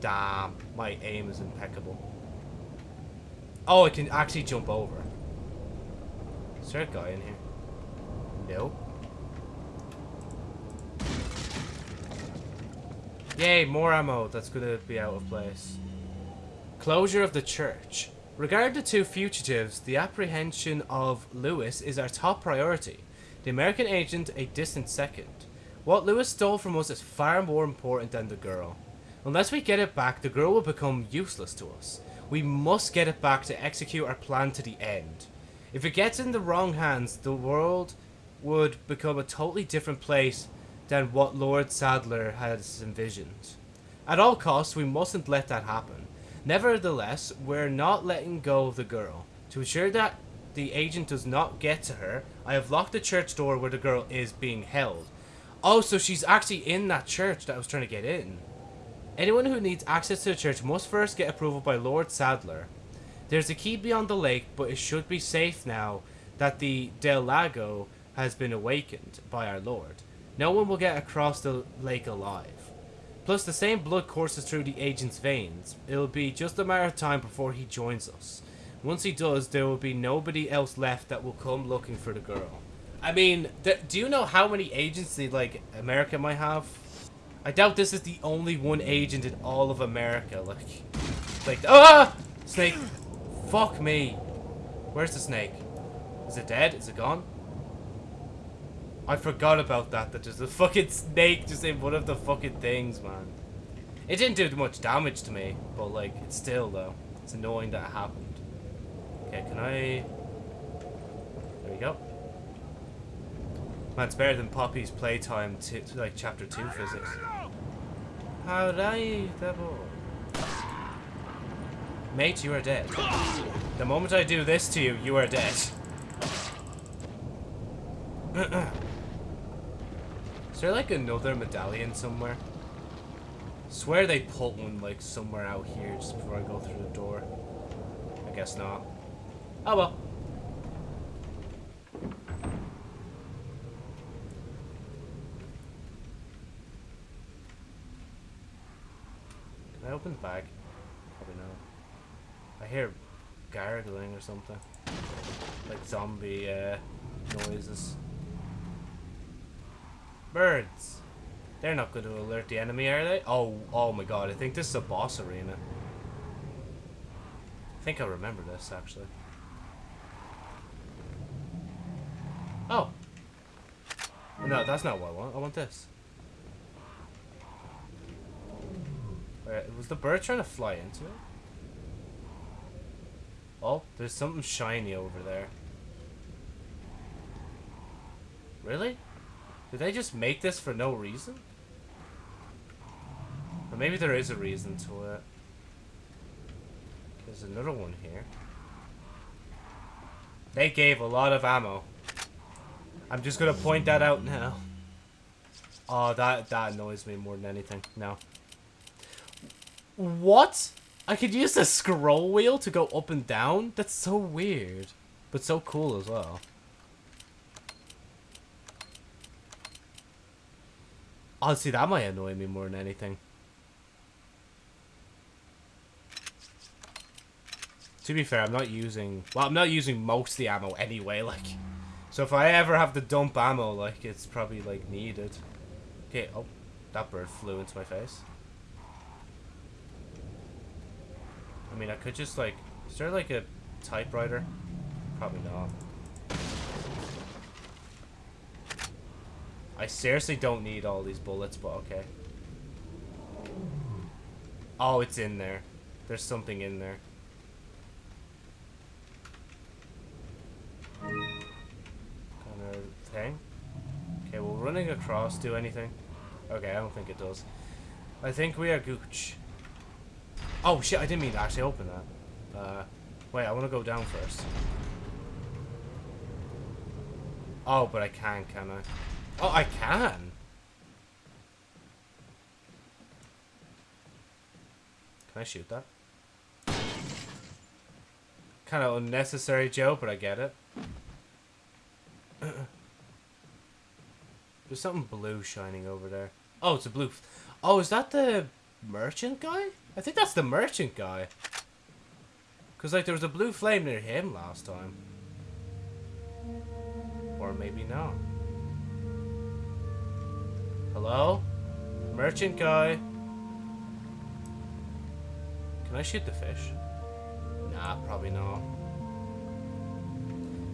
Damn, my aim is impeccable. Oh, I can actually jump over. Is there a guy in here? No. Yay, more ammo. That's gonna be out of place. Closure of the church. Regarding the two fugitives, the apprehension of Luis is our top priority. The American agent a distant second. What Luis stole from us is far more important than the girl. Unless we get it back, the girl will become useless to us. We must get it back to execute our plan to the end. If it gets in the wrong hands, the world would become a totally different place than what Lord Saddler has envisioned. At all costs, we mustn't let that happen. Nevertheless, we're not letting go of the girl. To ensure that the agent does not get to her, I have locked the church door where the girl is being held. Oh, so she's actually in that church that I was trying to get in. Anyone who needs access to the church must first get approval by Lord Saddler. There's a key beyond the lake, but it should be safe now that the Del Lago has been awakened by our Lord. No one will get across the lake alive. Plus, the same blood courses through the agent's veins. It'll be just a matter of time before he joins us. Once he does, there will be nobody else left that will come looking for the girl. I mean, do you know how many agency like America might have? I doubt this is the only one agent in all of America. Like, like ah, snake. Fuck me. Where's the snake? Is it dead? Is it gone? I forgot about that. That there's a fucking snake just in one of the fucking things, man. It didn't do much damage to me, but like, it's still though. It's annoying that it happened. Okay, can I? There we go. Man, it's better than Poppy's playtime, to, like chapter two physics. Howdy, devil. Mate, you are dead. The moment I do this to you, you are dead. Is there like another medallion somewhere? Swear they put one like somewhere out here just before I go through the door. I guess not. Oh well. Can I open the bag? Probably not. I hear gargling or something. Like zombie uh, noises. Birds. They're not going to alert the enemy, are they? Oh, oh my god, I think this is a boss arena. I think I remember this, actually. Oh. No, that's not what I want. I want this. Wait, was the bird trying to fly into it? Oh, there's something shiny over there. Really? Did they just make this for no reason? Or maybe there is a reason to it. There's another one here. They gave a lot of ammo. I'm just gonna point that out now. Oh, that, that annoys me more than anything. No. What? I could use the scroll wheel to go up and down? That's so weird. But so cool as well. Honestly, that might annoy me more than anything. To be fair, I'm not using... Well, I'm not using most the ammo anyway, like... So if I ever have to dump ammo, like, it's probably, like, needed. Okay, oh. That bird flew into my face. I mean, I could just, like... Is there, like, a typewriter? Probably not. I seriously don't need all these bullets, but okay. Oh, it's in there. There's something in there. Kind of thing. Okay, will running across do anything? Okay, I don't think it does. I think we are gooch. Oh shit, I didn't mean to actually open that. Uh, wait, I want to go down first. Oh, but I can, can I? Oh, I can. Can I shoot that? Kind of unnecessary joke, but I get it. There's something blue shining over there. Oh, it's a blue. Oh, is that the merchant guy? I think that's the merchant guy. Because, like, there was a blue flame near him last time. Or maybe not. Hello? Merchant guy. Can I shoot the fish? Nah, probably not.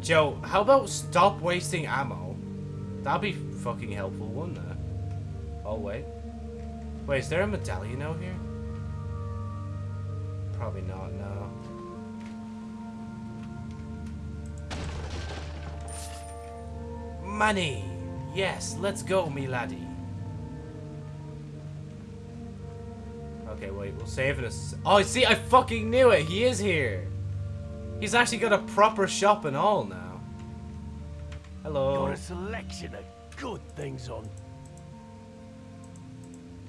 Joe, how about stop wasting ammo? That'd be fucking helpful, wouldn't it? Oh, wait. Wait, is there a medallion out here? Probably not, no. Money! Yes, let's go, me laddie. Okay, wait, we'll save it. Oh, see, I fucking knew it. He is here. He's actually got a proper shop and all now. Hello. Got a selection of good things on.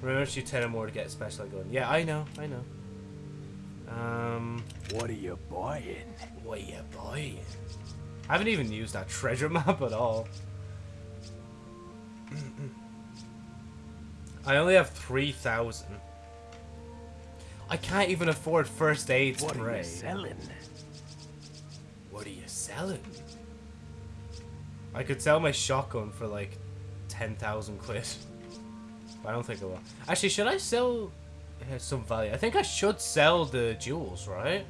Remember to shoot 10 or more to get a special gun. Yeah, I know, I know. Um, What are you buying? what are you buying? I haven't even used that treasure map at all. I only have 3,000. I can't even afford first aid What are you selling? What are you selling? I could sell my shotgun for like 10,000 quid. But I don't think I will. Actually, should I sell uh, some value? I think I should sell the jewels, right?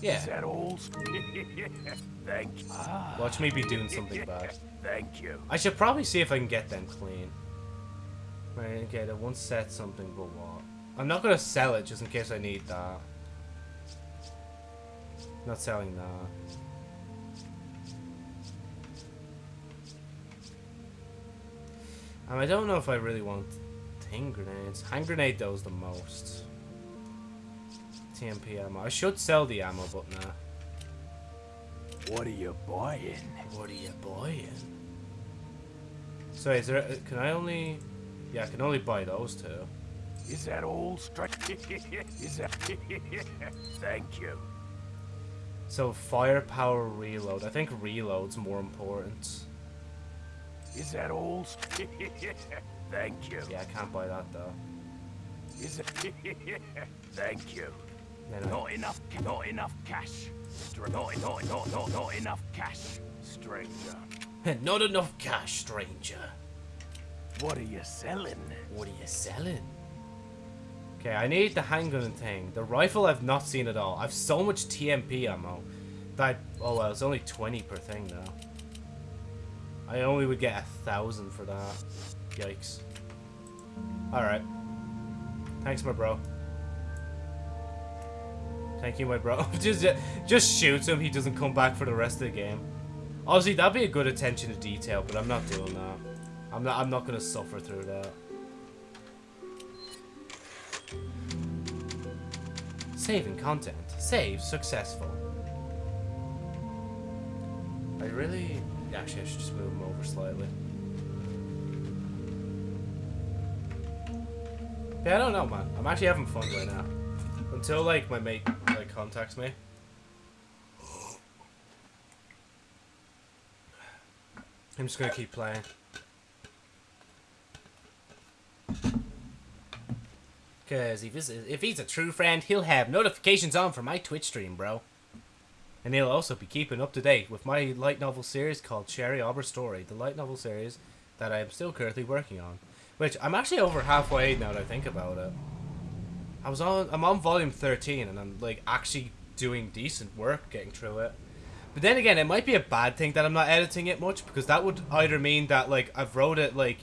Yeah. Is that all? Thank you. Watch me be doing something bad. Thank you. I should probably see if I can get them clean. Right, okay, that one set something, but what? I'm not gonna sell it just in case I need that. Not selling that. And I don't know if I really want hand grenades. Hand grenade those the most. TMP ammo. I should sell the ammo, but nah. What are you buying? What are you buying? So is there? Uh, can I only? Yeah, I can only buy those two. Is that all straight? Is that? Thank you. So firepower reload. I think reload's more important. Is that all? Thank you. Yeah, I can't buy that though. Is it? Thank you. I- Not enough. Not enough cash. Str- Not, not, not, not, not enough cash. Stranger. Not enough cash, stranger. What are you selling? What are you selling? Okay, I need the handgun thing. The rifle I've not seen at all. I've so much TMP ammo that oh well, it's only 20 per thing now. I only would get a thousand for that. Yikes. Alright. Thanks, my bro. Thank you, my bro. just, just shoots him. He doesn't come back for the rest of the game. Obviously, that'd be a good attention to detail, but I'm not doing that. I'm not. I'm not gonna suffer through that. Saving content. Save successful. I really... Actually, I should just move him over slightly. Yeah, I don't know, man. I'm actually having fun right now. Until, like, my mate, like, contacts me. I'm just gonna keep playing. Cause if if he's a true friend, he'll have notifications on for my Twitch stream, bro. And he'll also be keeping up to date with my light novel series called Cherry Arbor Story, the light novel series that I am still currently working on. Which I'm actually over halfway now that I think about it. I was on I'm on volume 13 and I'm like actually doing decent work getting through it. But then again, it might be a bad thing that I'm not editing it much because that would either mean that like I've wrote it like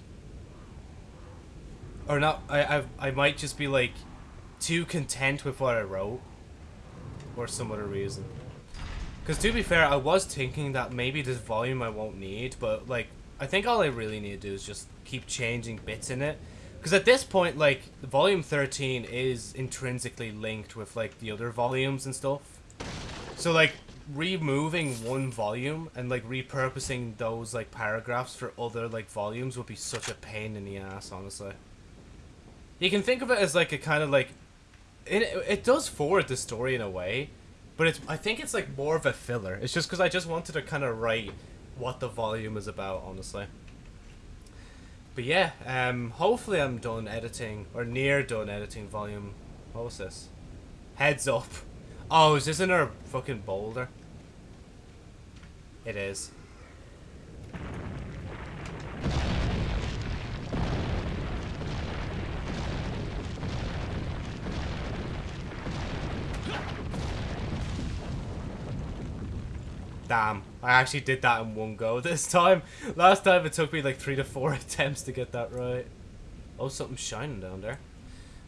or not I I I might just be like too content with what I wrote or some other reason. Cuz to be fair, I was thinking that maybe this volume I won't need, but like I think all I really need to do is just keep changing bits in it. Because at this point, like, volume 13 is intrinsically linked with, like, the other volumes and stuff. So, like, removing one volume and, like, repurposing those, like, paragraphs for other, like, volumes would be such a pain in the ass, honestly. You can think of it as, like, a kind of, like... It, it does forward the story in a way, but it's I think it's, like, more of a filler. It's just because I just wanted to kind of write what the volume is about, honestly. But yeah, um, hopefully I'm done editing, or near done editing volume. What was this? Heads up. Oh, is this in our fucking boulder? It is. Damn, I actually did that in one go this time. Last time it took me like three to four attempts to get that right. Oh, something's shining down there.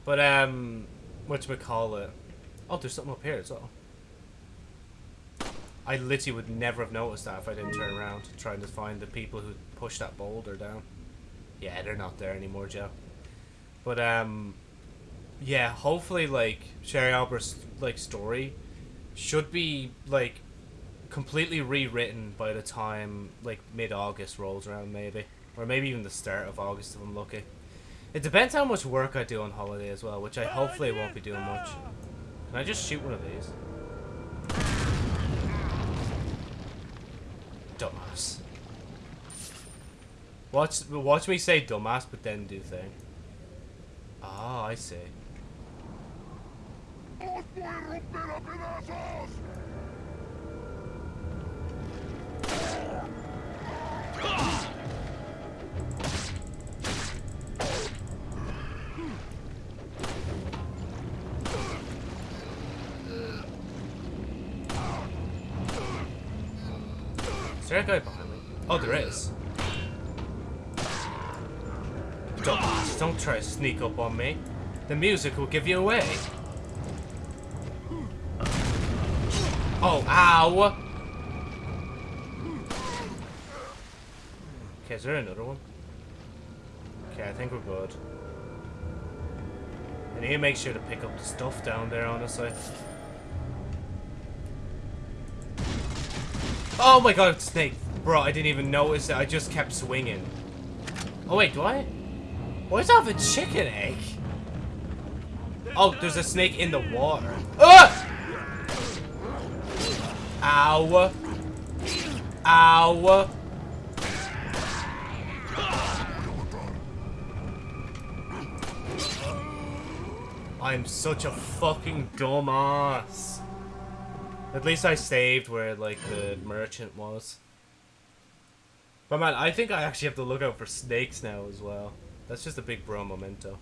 But, um, whatchamacallit? Oh, there's something up here as well. I literally would never have noticed that if I didn't turn around trying to find the people who pushed that boulder down. Yeah, they're not there anymore, Joe. But, um, yeah, hopefully, like, Sherry Albert's, like, story should be, like, completely rewritten by the time like mid-August rolls around maybe. Or maybe even the start of August if I'm lucky. It depends how much work I do on holiday as well which I hopefully won't be doing much. can I just shoot one of these? Dumbass. Watch watch me say dumbass but then do thing. Ah I see there a guy behind me? Oh, there is. Dumbass, don't try to sneak up on me. The music will give you away. Oh, ow! Okay, is there another one? Okay, I think we're good. I need to make sure to pick up the stuff down there, honestly. Oh my god, snake! Bro, I didn't even notice it. I just kept swinging. Oh wait, do I? Why does it have a chicken egg? Oh, there's a snake in the water. Ah! Ow. Ow. I'm such a fucking dumbass. At least I saved where, like, the merchant was. But man, I think I actually have to look out for snakes now as well. That's just a big bro memento.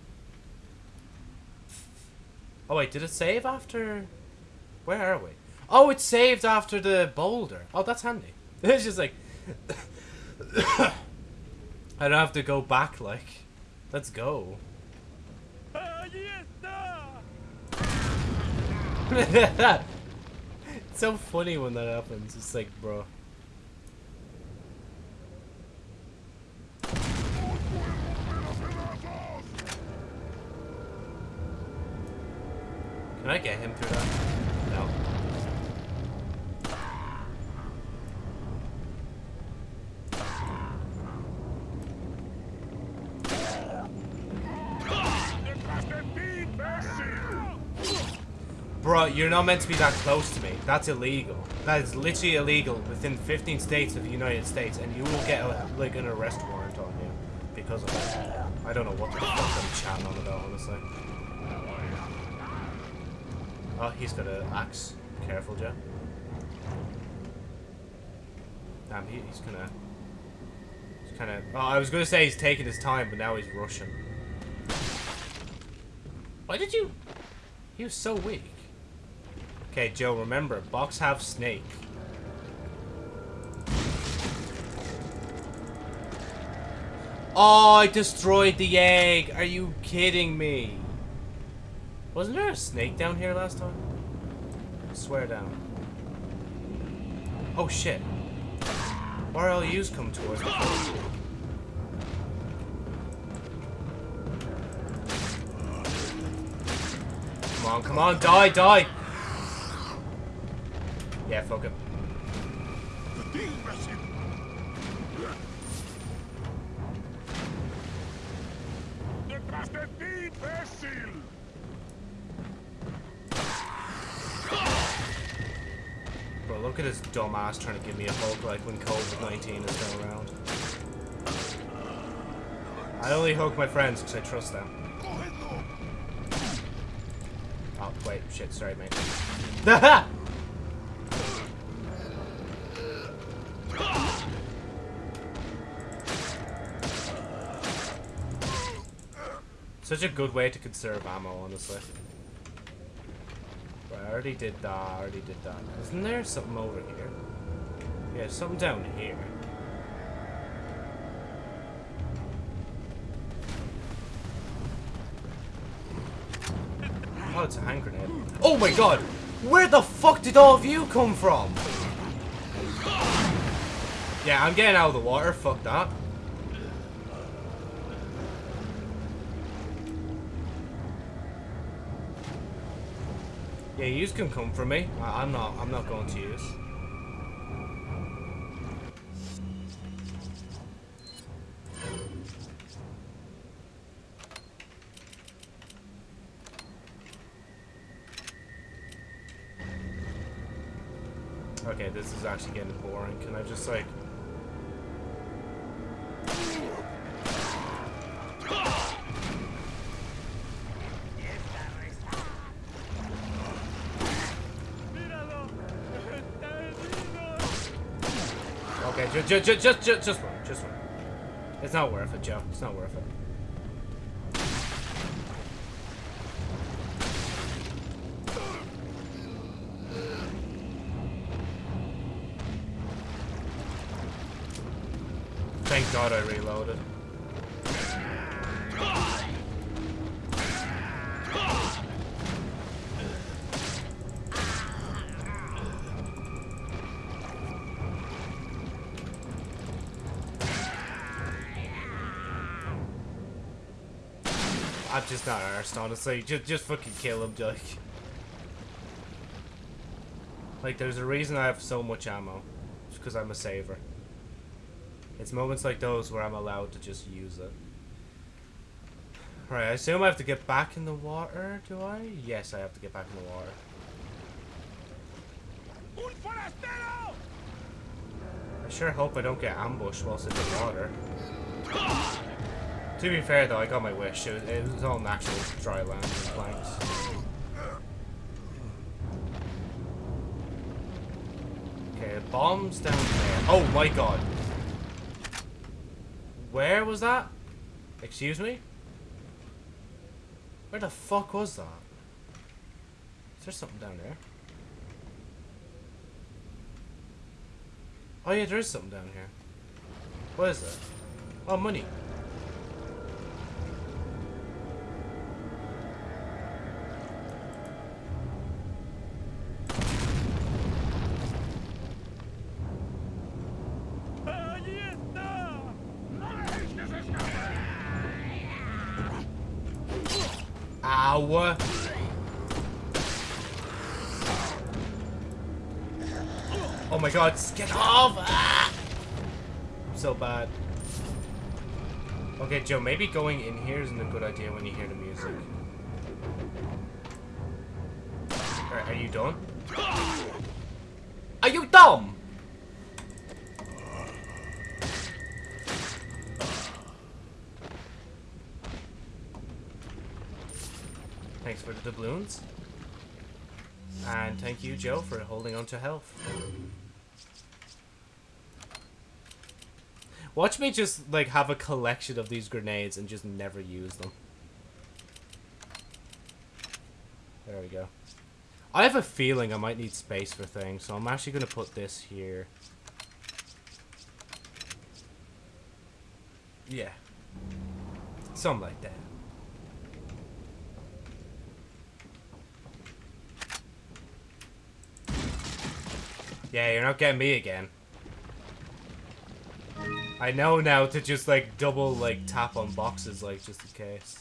Oh wait, did it save after... Where are we? Oh, it saved after the boulder. Oh, that's handy. It's just like... I don't have to go back, like... Let's go. it's so funny when that happens. It's like, bro. Can I get him through that? No. Bro, you're not meant to be that close to me. That's illegal. That is literally illegal within 15 states of the United States, and you will get a, like an arrest warrant on you because of it. I don't know what the fuck I'm chatting on about, honestly. Oh, he's got an axe. Careful, Joe. Damn, he, he's gonna... He's kind of... Oh, I was to say he's taking his time, but now he's rushing. Why did you... He was so weak. Okay, Joe, remember, box have snake. Oh, I destroyed the egg. Are you kidding me? Wasn't there a snake down here last time? I swear down. Oh shit. Yous come towards me? Come on, come on, die, die! Yeah, fuck him. Bro, look at this dumbass trying to give me a hug like when COVID-19 is still around. I only hug my friends because I trust them. Oh, wait, shit, sorry, mate. Such a good way to conserve ammo, honestly. Right, I already did that, I already did that. Isn't there something over here? Yeah, something down here. Oh, it's a hand grenade. Oh my god! Where the fuck did all of you come from? Yeah, I'm getting out of the water, fuck that. Yeah, yous can come for me. I I'm not. I'm not going to use. Okay, this is actually getting boring. Can I just like... just, just, just, just, just run, just run. It's not worth it, Joe. It's not worth it. Thank God I reloaded. Just not arsed, honestly. Just, just fucking kill him, like. Like, there's a reason I have so much ammo. It's because I'm a saver. It's moments like those where I'm allowed to just use it. Right, I assume I have to get back in the water, do I? Yes, I have to get back in the water. I sure hope I don't get ambushed whilst in the water. Ah! To be fair though, I got my wish. It was, it was all natural dry land and planks. Okay, bombs down there. Oh my god. Where was that? Excuse me? Where the fuck was that? Is there something down there? Oh yeah, there is something down here. What is it? Oh, money. Oh my god, get off! Ah! So bad. Okay, Joe, maybe going in here isn't a good idea when you hear the music. Alright, are you done? Are you dumb? Doubloons. And thank you, Joe, for holding on to health. Watch me just, like, have a collection of these grenades and just never use them. There we go. I have a feeling I might need space for things, so I'm actually going to put this here. Yeah. Something like that. Yeah, you're not getting me again. I know now to just like double like tap on boxes like just in case.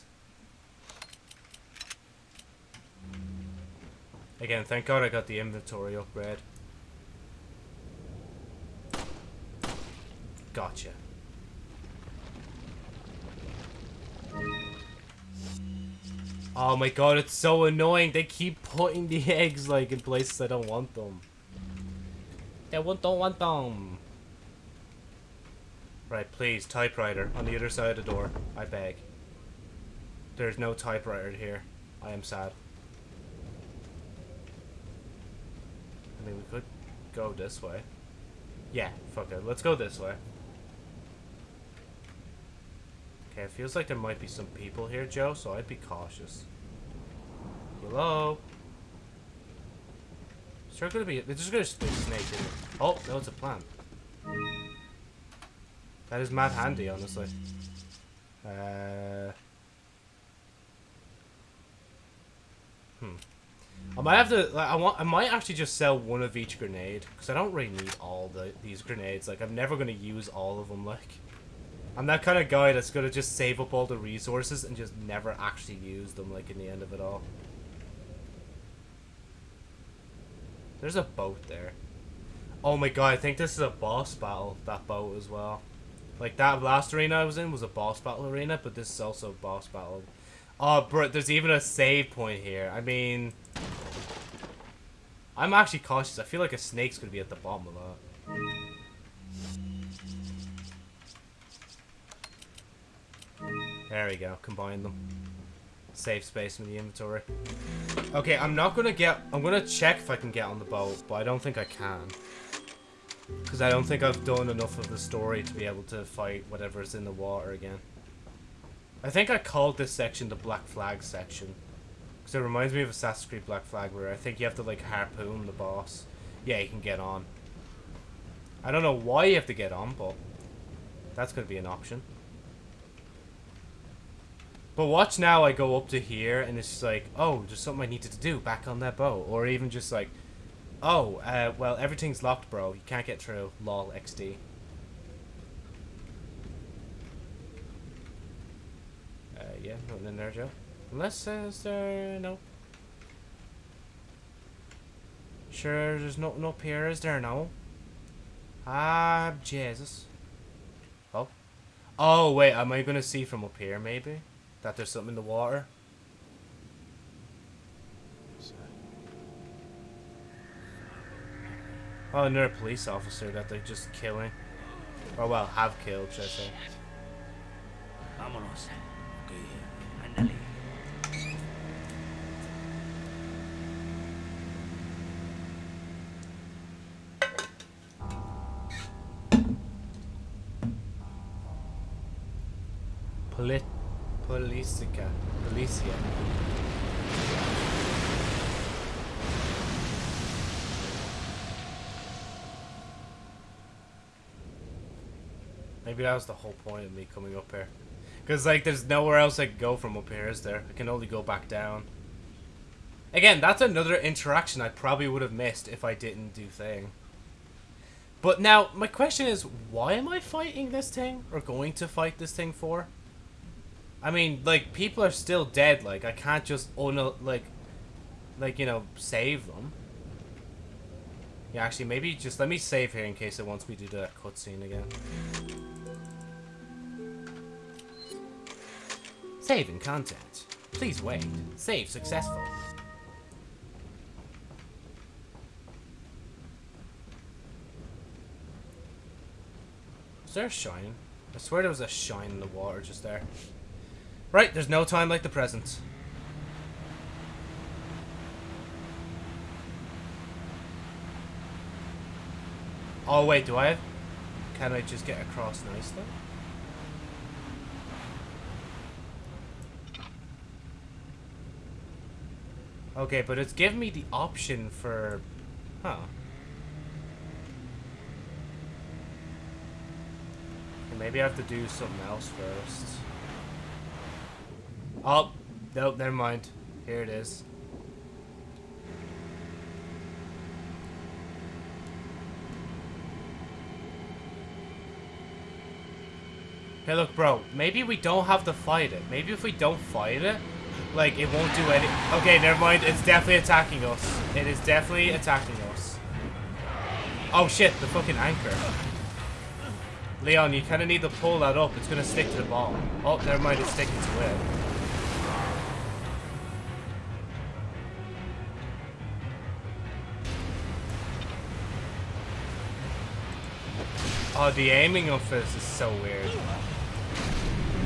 Again, thank god I got the inventory upgrade. Gotcha. Oh my god, it's so annoying. They keep putting the eggs like in places I don't want them. I want don't want them. Right, please, typewriter on the other side of the door. I beg. There's no typewriter here. I am sad. I mean, we could go this way. Yeah, fuck it. Let's go this way. Okay, it feels like there might be some people here, Joe, so I'd be cautious. Hello? Is there gonna be... There's just gonna snake in it. Oh, no, it's a plant. That is mad handy, honestly. Uh... Hmm. I might have to. Like, I want. I might actually just sell one of each grenade because I don't really need all the these grenades. Like, I'm never gonna use all of them. Like, I'm that kind of guy that's gonna just save up all the resources and just never actually use them. Like in the end of it all. There's a boat there. Oh my god! I think this is a boss battle. That boat as well. Like that last arena I was in was a boss battle arena, but this is also a boss battle. Oh, bro, there's even a save point here. I mean, I'm actually cautious. I feel like a snake's gonna be at the bottom of that. There we go. Combine them. Save space in the inventory. Okay, I'm not gonna get. I'm gonna check if I can get on the boat, but I don't think I can. Because I don't think I've done enough of the story to be able to fight whatever's in the water again. I think I called this section the Black Flag section. Because it reminds me of Assassin's Creed Black Flag where I think you have to like harpoon the boss. Yeah, you can get on. I don't know why you have to get on, but that's going to be an option. But watch now I go up to here and it's just like, oh, there's something I needed to do back on that boat. Or even just like, oh, uh, well, everything's locked, bro. You can't get through. Lol, XD. Uh, yeah, nothing in there, Joe. Unless, uh, is there... No. Sure, there's nothing up here, is there? No. Ah, Jesus. Oh. Oh, wait, am I going to see from up here, maybe? That there's something in the water? Oh, another police officer that they're just killing. Or, well, have killed, should I say. Vámonos. Ok, ándale. Polit... Policica. Policia. Maybe that was the whole point of me coming up here. Because, like, there's nowhere else I can go from up here, is there? I can only go back down. Again, that's another interaction I probably would have missed if I didn't do thing. But now, my question is, why am I fighting this thing? Or going to fight this thing for? I mean, like, people are still dead. Like, I can't just, oh no, like, like, you know, save them. Yeah, actually, maybe just let me save here in case it wants me to do that cutscene again. Saving content. Please wait. Save successful. Is there a shine? I swear there was a shine in the water just there. Right, there's no time like the present. Oh wait, do I have... Can I just get across nicely? Okay, but it's giving me the option for... Huh. Maybe I have to do something else first. Oh, nope, never mind. Here it is. Hey, look, bro. Maybe we don't have to fight it. Maybe if we don't fight it, like, it won't do any... Okay, never mind. It's definitely attacking us. It is definitely attacking us. Oh, shit. The fucking anchor. Leon, you kind of need to pull that up. It's going to stick to the ball. Oh, never mind. It's sticking to it. Oh, the aiming of this is so weird.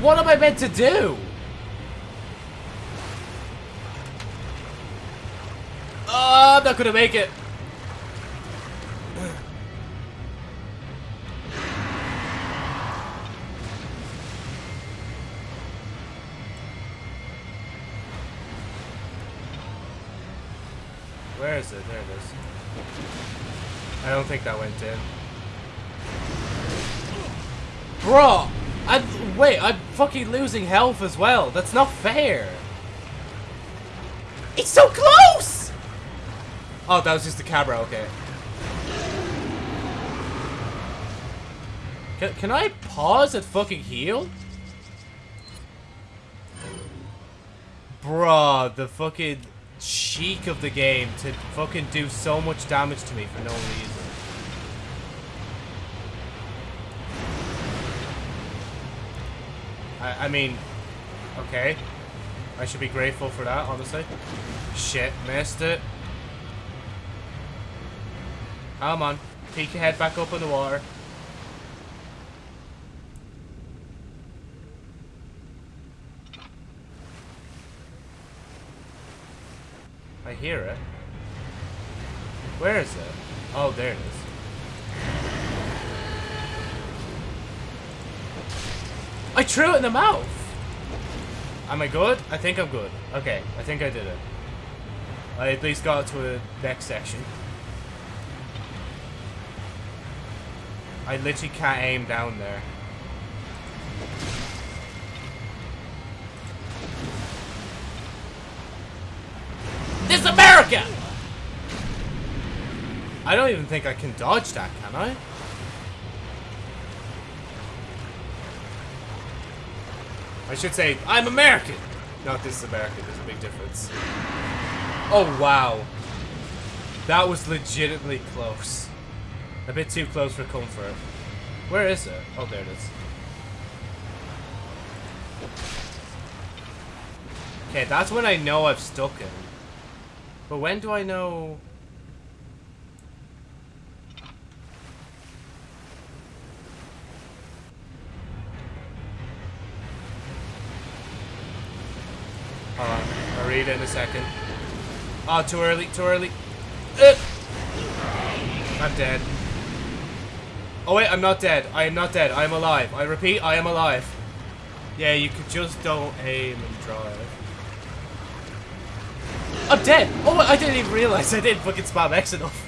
What am I meant to do? Oh, I'm not gonna make it. Where is it? There it is. I don't think that went in. Bro! I wait, I'm fucking losing health as well. That's not fair. It's so close! Oh, that was just the camera, okay. Can, can I pause and fucking heal? Bruh, the fucking cheek of the game to fucking do so much damage to me for no reason. I, I mean, okay. I should be grateful for that, honestly. Shit, missed it. Come on. Peek your head back up in the water. I hear it. Where is it? Oh, there it is. I threw it in the mouth! Am I good? I think I'm good. Okay, I think I did it. I at least got to the next section. I literally can't aim down there. This is America! I don't even think I can dodge that, can I? I should say, I'm American! Not this is America, there's a big difference. Oh, wow. That was legitimately close. A bit too close for comfort. Where is it? Oh, there it is. Okay, that's when I know I've stuck it. But when do I know... Hold on. I'll read it in a second. Oh, too early, too early. Uh! I'm dead. Oh wait, I'm not dead. I am not dead. I am alive. I repeat, I am alive. Yeah, you could just don't aim and drive. I'm dead! Oh, I didn't even realize I didn't fucking spam X enough.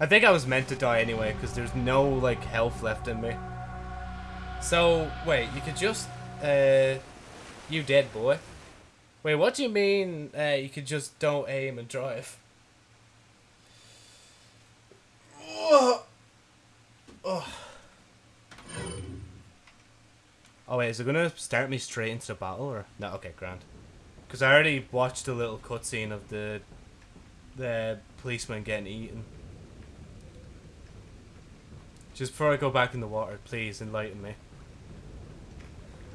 I think I was meant to die anyway, because there's no, like, health left in me. So, wait, you could just, uh, you dead, boy. Wait, what do you mean, uh, you could just don't aim and drive? Oh. Oh. Oh wait, is it gonna start me straight into the battle or no? Okay, grand. Because I already watched a little cutscene of the the policeman getting eaten. Just before I go back in the water, please enlighten me.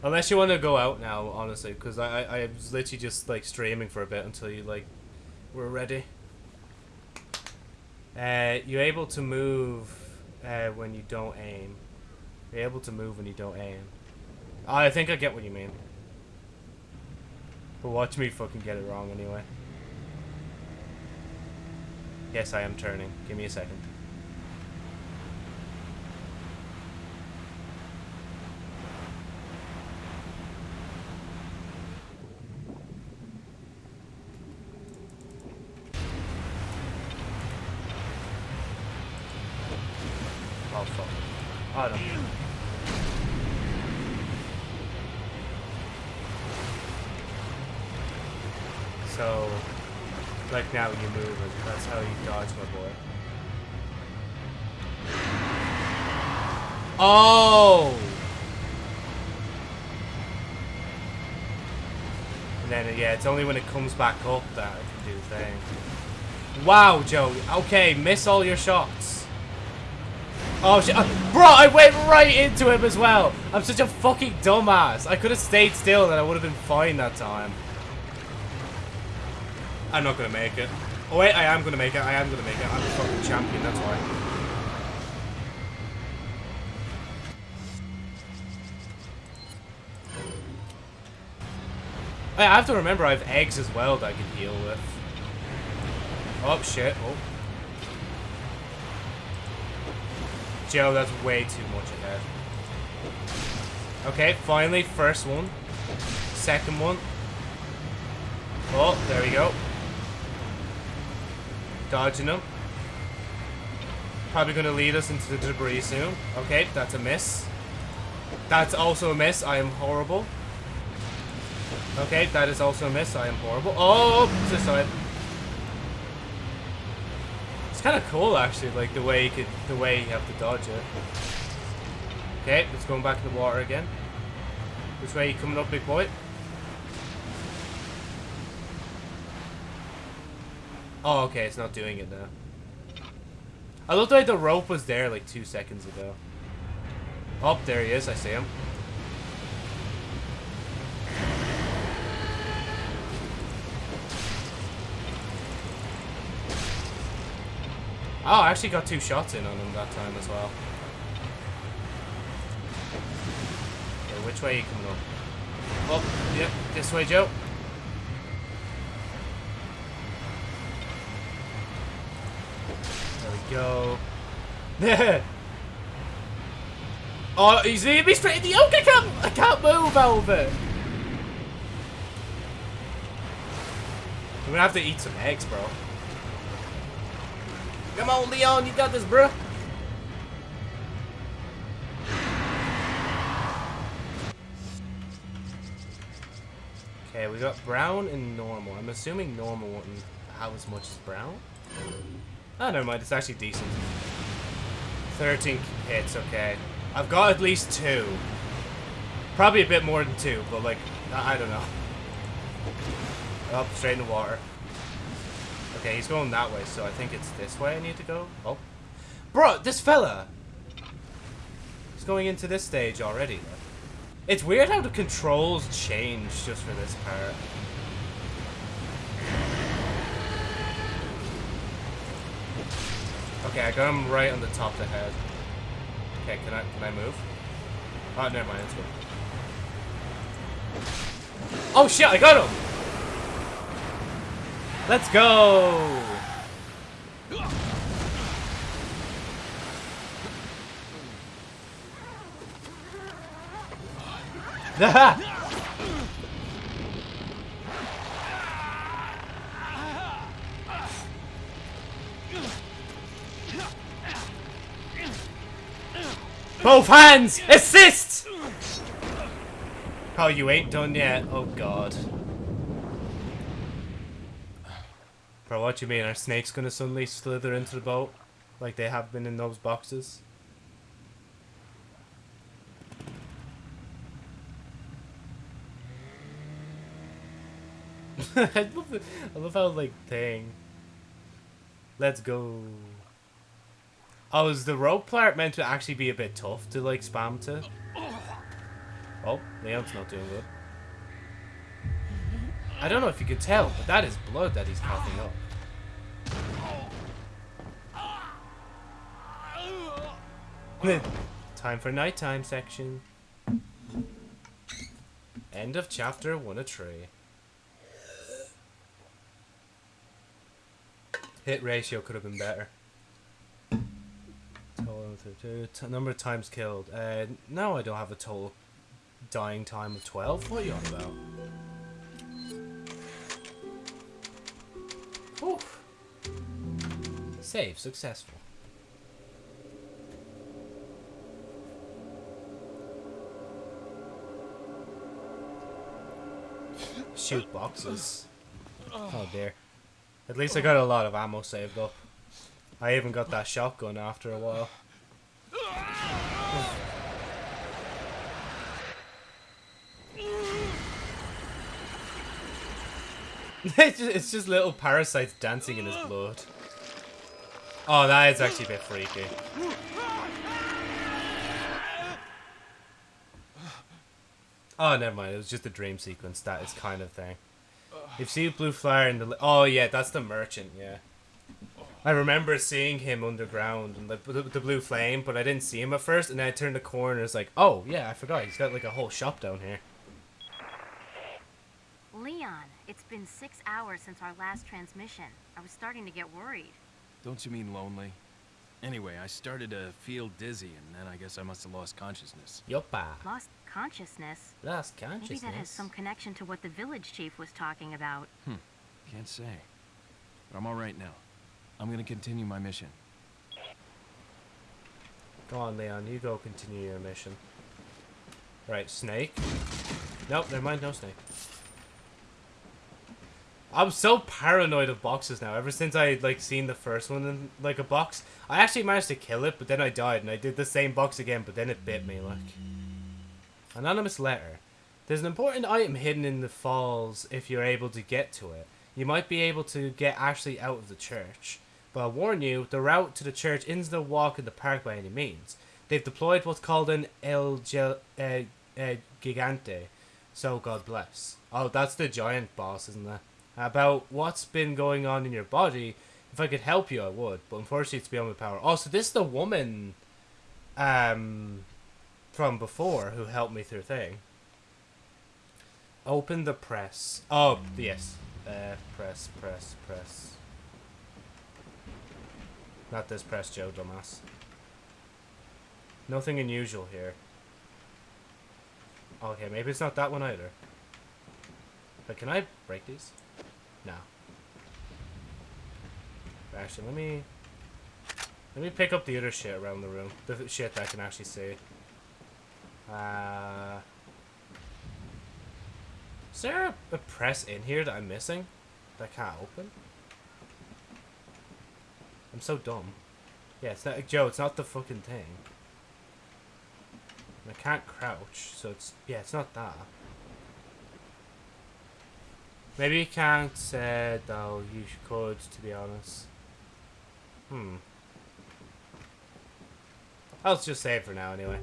Unless you want to go out now, honestly, because I, I I was literally just like streaming for a bit until you like were ready. Uh, you're able to move uh, when you don't aim. You're able to move when you don't aim. I think I get what you mean. But watch me fucking get it wrong anyway. Yes, I am turning. Give me a second. Oh fuck. Oh no. So, now you move. That's how you dodge, my boy. Oh! And then, yeah, it's only when it comes back up that I can do the thing. Wow, Joe. Okay, miss all your shots. Oh shit. Uh, bro, I went right into him as well. I'm such a fucking dumbass. I could have stayed still and I would have been fine that time. I'm not gonna make it. Oh wait, I am gonna make it. I am gonna make it. I'm the fucking champion, that's why. I have to remember I have eggs as well that I can heal with. Oh shit. Oh. Joe, that's way too much ahead. Okay, finally, first one. Second one. Oh, there we go. Dodging them. Probably going to lead us into the debris soon. Okay, that's a miss. That's also a miss. I am horrible. Okay, that is also a miss. I am horrible. Oh, this side. It's kind of cool, actually, like the way you could, the way you have to dodge it. Okay, it's going back to the water again. Which way you coming up, big boy? Oh, okay, it's not doing it now. I looked like the rope was there like two seconds ago. Oh, there he is. I see him. Oh, I actually got two shots in on him that time as well. Okay, which way are you coming up? Oh, yep, this way, Joe. We go. Oh, he's leading me straight in the yoke. I can't, I can't move it. I'm gonna have to eat some eggs, bro. Come on, Leon, you got this, bro. Okay, we got brown and normal. I'm assuming normal wouldn't have as much as brown. Oh, never mind. It's actually decent. 13 hits, okay. I've got at least two. Probably a bit more than two, but like, I don't know. Up, straight in the water. Okay, he's going that way, so I think it's this way I need to go. Oh. Bro, this fella! He's going into this stage already. It's weird how the controls change just for this part. Okay, I got him right on the top of the head. Okay, can I can I move? Oh, never mind. Let's go. Oh shit! I got him. Let's go. Both hands! Assist! Oh, you ain't done yet. Oh, God. Bro, what you mean? Are snakes gonna suddenly slither into the boat? Like they have been in those boxes? I, love how, like, thing. Let's go. Oh, is the rope part meant to actually be a bit tough to, like, spam to? Oh, Leon's not doing good. I don't know if you could tell, but that is blood that he's coughing up. Time for nighttime section. End of chapter one a tree. Hit ratio could have been better. Number of times killed. Uh, no, I don't have a total dying time of 12. What are you on about? Oof. Save successful. Shoot boxes. Oh dear. At least I got a lot of ammo saved up. I even got that shotgun after a while. it's, just, it's just little parasites dancing in his blood. Oh, that is actually a bit freaky. Oh, never mind. It was just a dream sequence. That is kind of thing. You've seen Blue Flyer in the. Oh yeah, that's the merchant. Yeah. I remember seeing him underground and the, the, the blue flame, but I didn't see him at first. And then I turned the corner and it's like, oh yeah, I forgot. He's got like a whole shop down here. Leon, it's been six hours since our last transmission. I was starting to get worried. Don't you mean lonely? Anyway, I started to feel dizzy, and then I guess I must have lost consciousness. Yoppa. Lost consciousness. Lost consciousness? Maybe that has some connection to what the village chief was talking about. Hmm. Can't say. But I'm all right now. I'm gonna continue my mission. Go on, Leon. You go continue your mission. Right, snake. Nope, never mind. No snake. I'm so paranoid of boxes now. Ever since I like seen the first one in like a box, I actually managed to kill it, but then I died, and I did the same box again, but then it bit me. Like anonymous letter. There's an important item hidden in the falls. If you're able to get to it, you might be able to get Ashley out of the church. But I warn you, the route to the church isn't a walk in the park by any means. They've deployed what's called an El Gel, uh, uh, Gigante. So God bless. Oh, that's the giant boss, isn't it? About what's been going on in your body. If I could help you, I would. But unfortunately, it's beyond my power. Oh, so this is the woman um, from before who helped me through thing. Open the press. Oh, yes. Uh, press, press, press. Not this press, Joe, dumbass. Nothing unusual here. Okay, maybe it's not that one either. But can I break these? No. Actually, let me... Let me pick up the other shit around the room. The shit that I can actually see. Uh... Is there a press in here that I'm missing? That I can't open? I'm so dumb. Yeah, it's not... Joe, it's not the fucking thing. I can't crouch, so it's... Yeah, it's not that. Maybe you can't say, though, you could, to be honest. Hmm. I'll just save for now, anyway.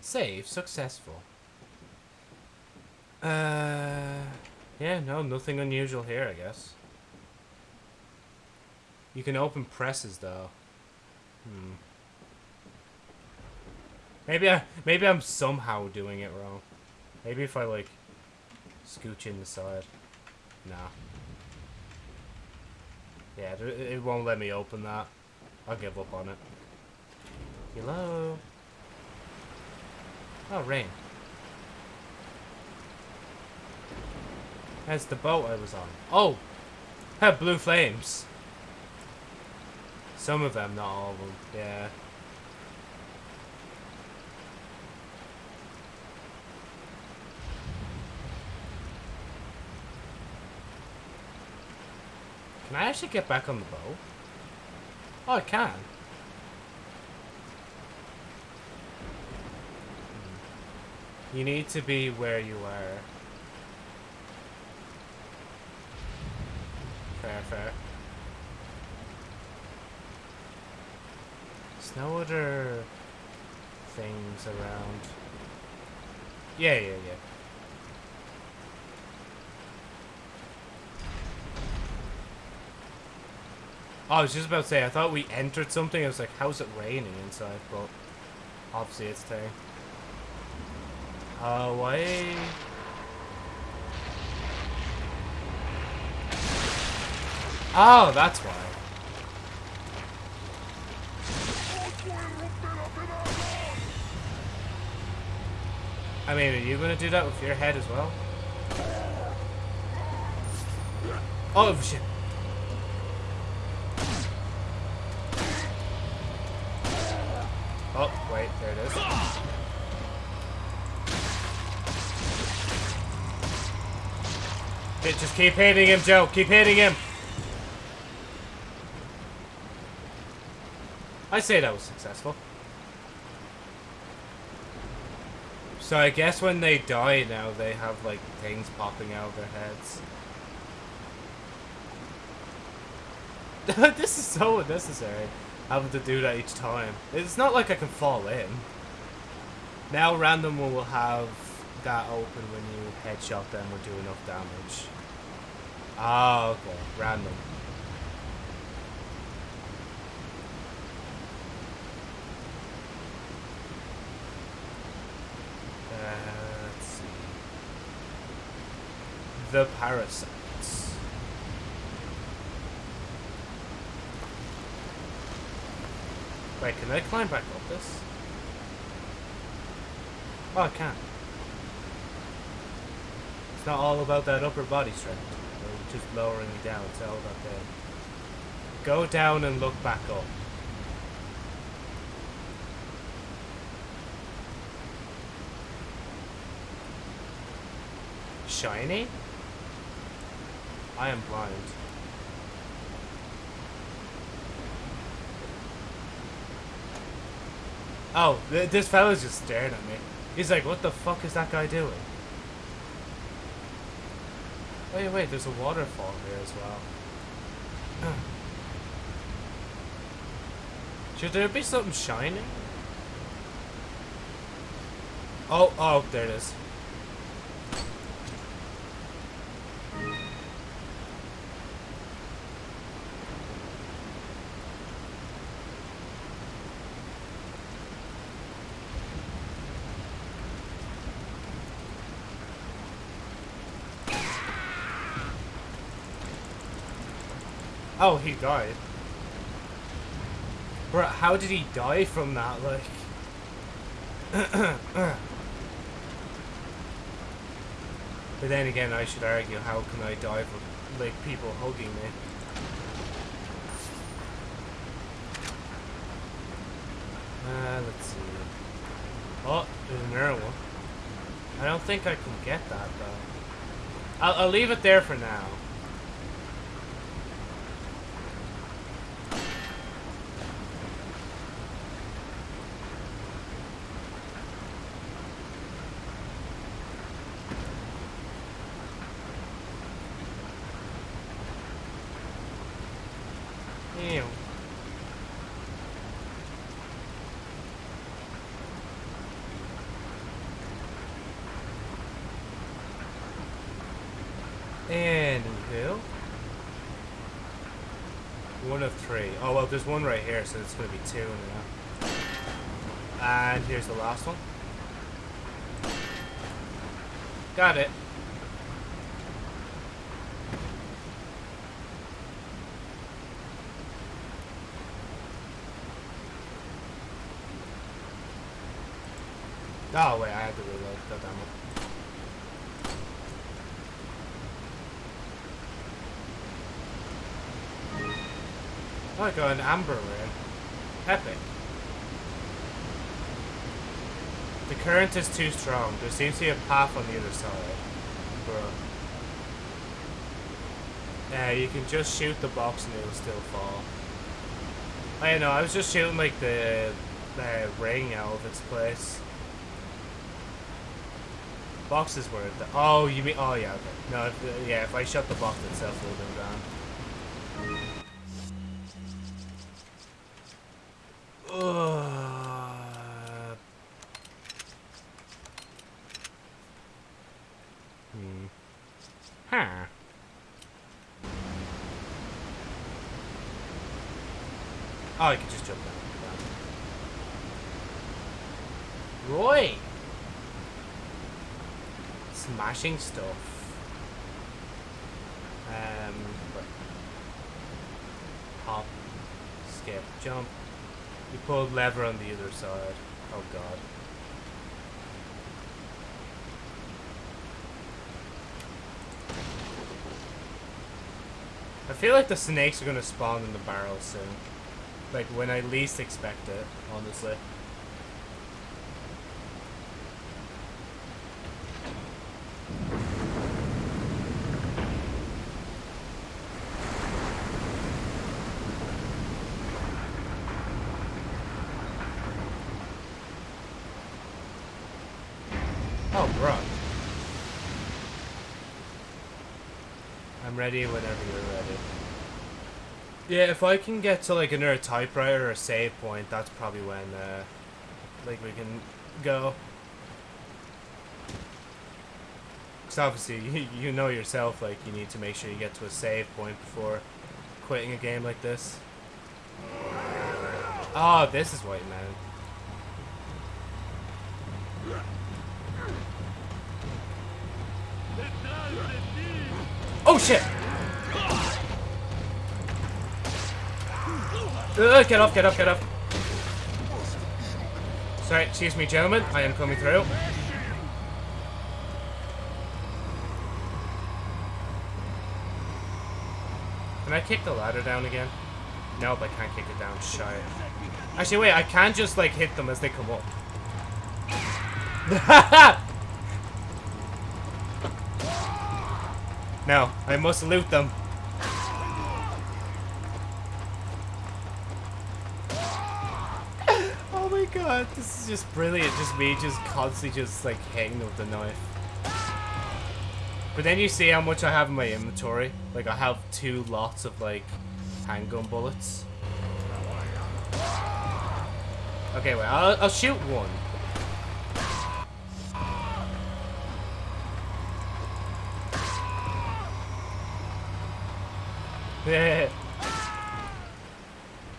Save successful. Uh... Yeah, no, nothing unusual here, I guess. You can open presses, though. Hmm. Maybe I, maybe I'm somehow doing it wrong. Maybe if I like scooch in the side. Nah. Yeah, it, won't let me open that. I'll give up on it. Hello. Oh, rain. That's the boat I was on. Oh, have blue flames. Some of them, not all of them. Yeah. Can I actually get back on the boat? Oh, I can. Hmm. You need to be where you are. Fair, fair. There's no other things around. Yeah, yeah, yeah. Oh, I was just about to say, I thought we entered something. I was like, how's it raining inside? But obviously it's staying. Away. Oh, that's why. I mean, are you gonna do that with your head as well? Oh, shit. Oh, wait, there it is. Just keep hitting him, Joe. Keep hitting him. I say that was successful. So I guess when they die now, they have, like, things popping out of their heads. this is so unnecessary having to do that each time. It's not like I can fall in. Now random will have that open when you headshot them or do enough damage. Ah, okay. Random. Uh, let's see. The parasites. Wait, can I climb back up this? Oh, I can. It's not all about that upper body strength. Or just lowering me down. It's all about the... Go down and look back up. Shiny? I am blind. Oh, th this fella's just staring at me. He's like, what the fuck is that guy doing? Wait, wait, there's a waterfall here as well. Should there be something shining? Oh, oh, there it is. Oh, he died. Bro, how did he die from that? Like. but then again, I should argue, how can I die from like people hugging me? Uh, let's see. Oh, there's another one. I don't think I can get that though. I'll, I'll leave it there for now. Ew. Anywho. One of three. Oh, well, there's one right here, so it's going to be two. And here's the last one. Got it. Oh, wait, I had to reload. that it. Oh, I got an amber rare. Epic. The current is too strong. There seems to be a path on the other side. Bro. Yeah, you can just shoot the box and it'll still fall. I know, I was just shooting like the, the ring out of its place. Box is where the oh you mean oh yeah okay no if, yeah if I shut the box itself it would have been gone. Uh, hmm. Huh. Oh, I can just jump down. down. Roy! Smashing stuff. Um, hop, skip, jump. You pulled lever on the other side. Oh god. I feel like the snakes are gonna spawn in the barrel soon. Like when I least expect it, honestly. Oh, bro. I'm ready whenever you're ready. Yeah, if I can get to like another typewriter or a save point, that's probably when, uh, like we can go. Because obviously, you, you know yourself, like, you need to make sure you get to a save point before quitting a game like this. Oh, this is White Man. Oh shit! Uh, get off, get up, get up. Sorry, excuse me, gentlemen. I am coming through. Can I kick the ladder down again? Nope, I can't kick it down. Shy. Actually, wait, I can just, like, hit them as they come up. no, I must loot them. oh my is just brilliant. Just me just constantly just, like, them with the knife. But then you see how much I have in my inventory. Like, I have two lots of, like, handgun bullets. Okay, wait, I'll, I'll shoot one. Yeah.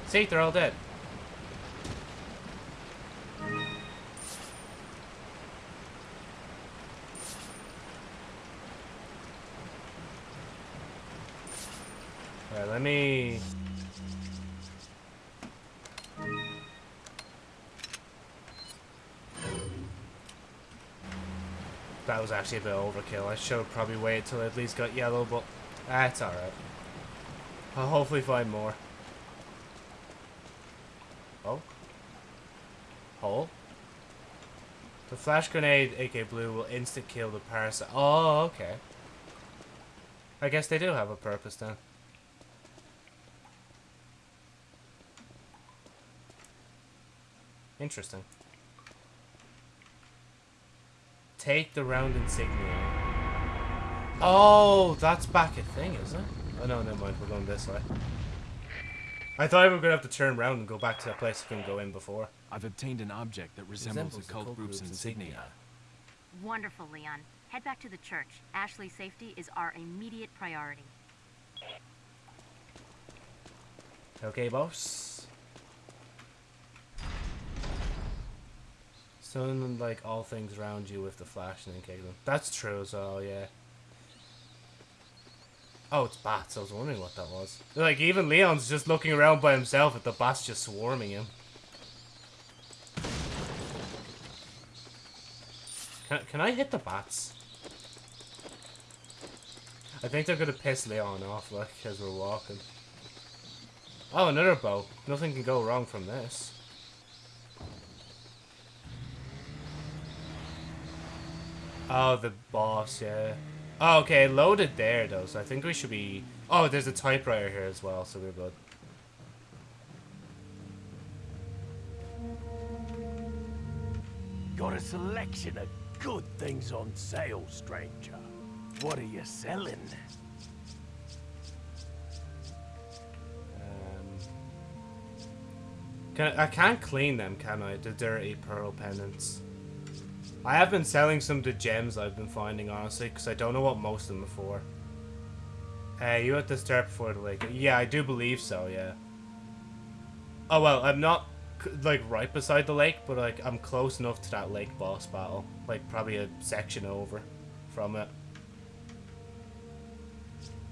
See, they're all dead. Actually a bit overkill. I should probably waited till I at least got yellow, but ah, that's alright. I'll hopefully find more. Oh. Hole. The flash grenade, AK Blue, will instant kill the parasite. Oh, okay. I guess they do have a purpose then. Interesting. Take the round insignia. Oh, that's back a thing, is it? Oh no, never mind. We're going this way. I thought we were gonna have to turn around and go back to that place we couldn't go in before. I've obtained an object that resembles, Resembles the cult, group's insignia. Wonderful, Leon. Head back to the church. Ashley's safety is our immediate priority. Okay, boss. Stun like all things around you with the flash and then kick them. That's true as well, yeah. Oh, it's bats. I was wondering what that was. Like, even Leon's just looking around by himself at the bats just swarming him. Can, can I hit the bats? I think they're gonna piss Leon off, like, as we're walking. Oh, another bow. Nothing can go wrong from this. Oh, the boss, yeah. Oh, okay, loaded there, though, so I think we should be... Oh, there's a typewriter here as well, so we're good. Got a selection of good things on sale, stranger. What are you selling? Um, can I, I can't clean them, can I? The dirty pearl pendants. I have been selling some of the gems I've been finding, honestly, because I don't know what most of them are for. Uh, you have to start before the lake. Yeah, I do believe so, yeah. Oh, well, I'm not, like, right beside the lake, but, like, I'm close enough to that lake boss battle. Like, probably a section over from it.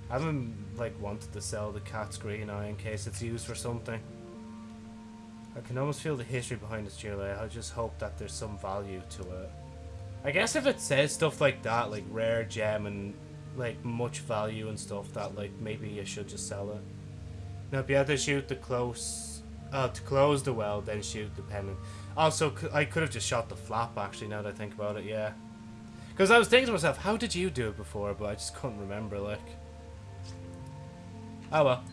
I haven't, like, wanted to sell the cat's green eye in case it's used for something. I can almost feel the history behind this jewelry. I just hope that there's some value to it. I guess if it says stuff like that, like rare gem and like much value and stuff, that like maybe you should just sell it. Now, be able to shoot the close, uh, to close the well, then shoot the pendant. Also, I could have just shot the flap. Actually, now that I think about it, yeah. Because I was thinking to myself, how did you do it before? But I just couldn't remember. Like, oh well.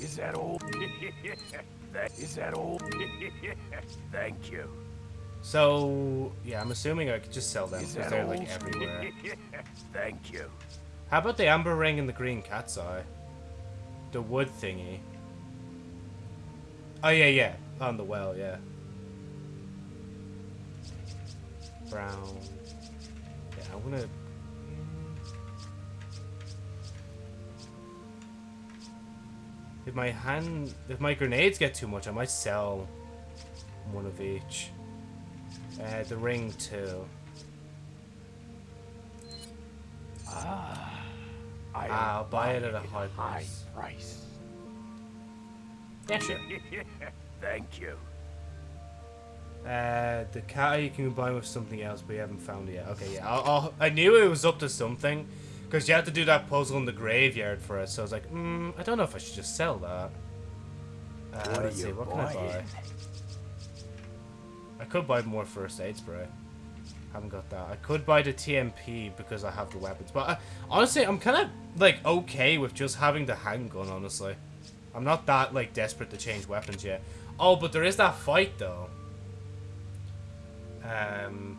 Is that all? is that all? Thank you. So yeah, I'm assuming I could just sell them because they're like everywhere. Thank you. How about the amber ring and the green cat's eye? The wood thingy. Oh yeah, yeah, on the well, yeah. Brown. Yeah, I'm gonna. If my hand, if my grenades get too much, I might sell one of each. Uh, the ring too. Ah, I I'll buy it at a at high high price. price. Yeah, sure. Thank you. Uh, the cat you can combine with something else, but you haven't found it yet. Okay, yeah. I'll, I'll, I knew it was up to something, because you had to do that puzzle in the graveyard for it. So I was like, hmm, I don't know if I should just sell that. Uh, What are let's see, you what can I buy? I could buy more first aid spray. Haven't got that. I could buy the TMP because I have the weapons. But uh, honestly, I'm kind of like okay with just having the handgun. Honestly, I'm not that like desperate to change weapons yet. Oh, but there is that fight though. Um.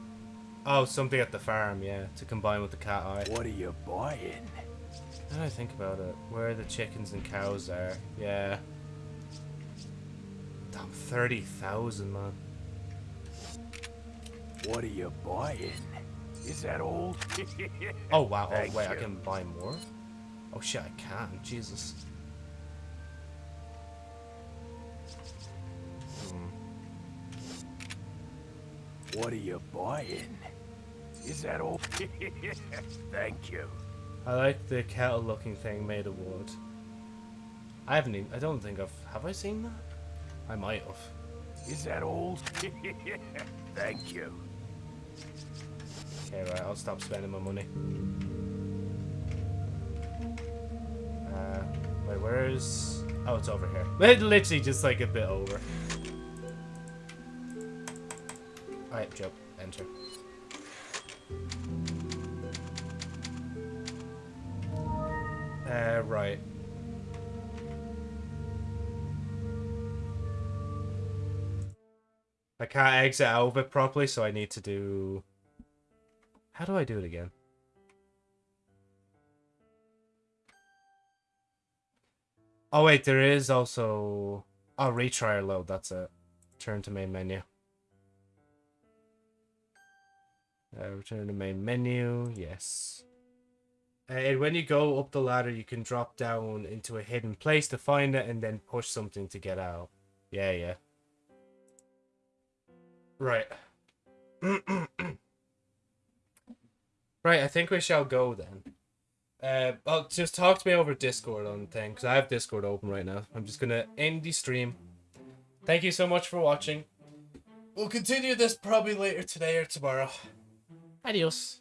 Oh, something at the farm, yeah, to combine with the cat eye. What are you buying? Now that I think about it, where the chickens and cows are, yeah. Damn, thirty thousand, man. What are you buying? Is that all? Oh wow! Oh Thank wait, I can buy more. Oh shit, I can. Jesus. Hmm. What are you buying? Is that all? Thank you. I like the kettle-looking thing made of wood. I haven't. Even, I don't think I've. Have I seen that? I might have. Is that all? Thank you. Okay, right, I'll stop spending my money. Uh, wait, where's... Oh, it's over here. It literally just like a bit over. Alright, jump. Enter. Uh, right. I can't exit out of it properly, so I need to do... How do I do it again? Oh wait, there is also... Oh, retry or load, that's it. Turn to main menu. Uh, return to main menu, yes. Uh, and when you go up the ladder, you can drop down into a hidden place to find it and then push something to get out. Yeah, yeah. Right. right, I think we shall go then. Uh, well, just talk to me over Discord on thing, because I have Discord open right now. I'm just going to end the stream. Thank you so much for watching. We'll continue this probably later today or tomorrow. Adios.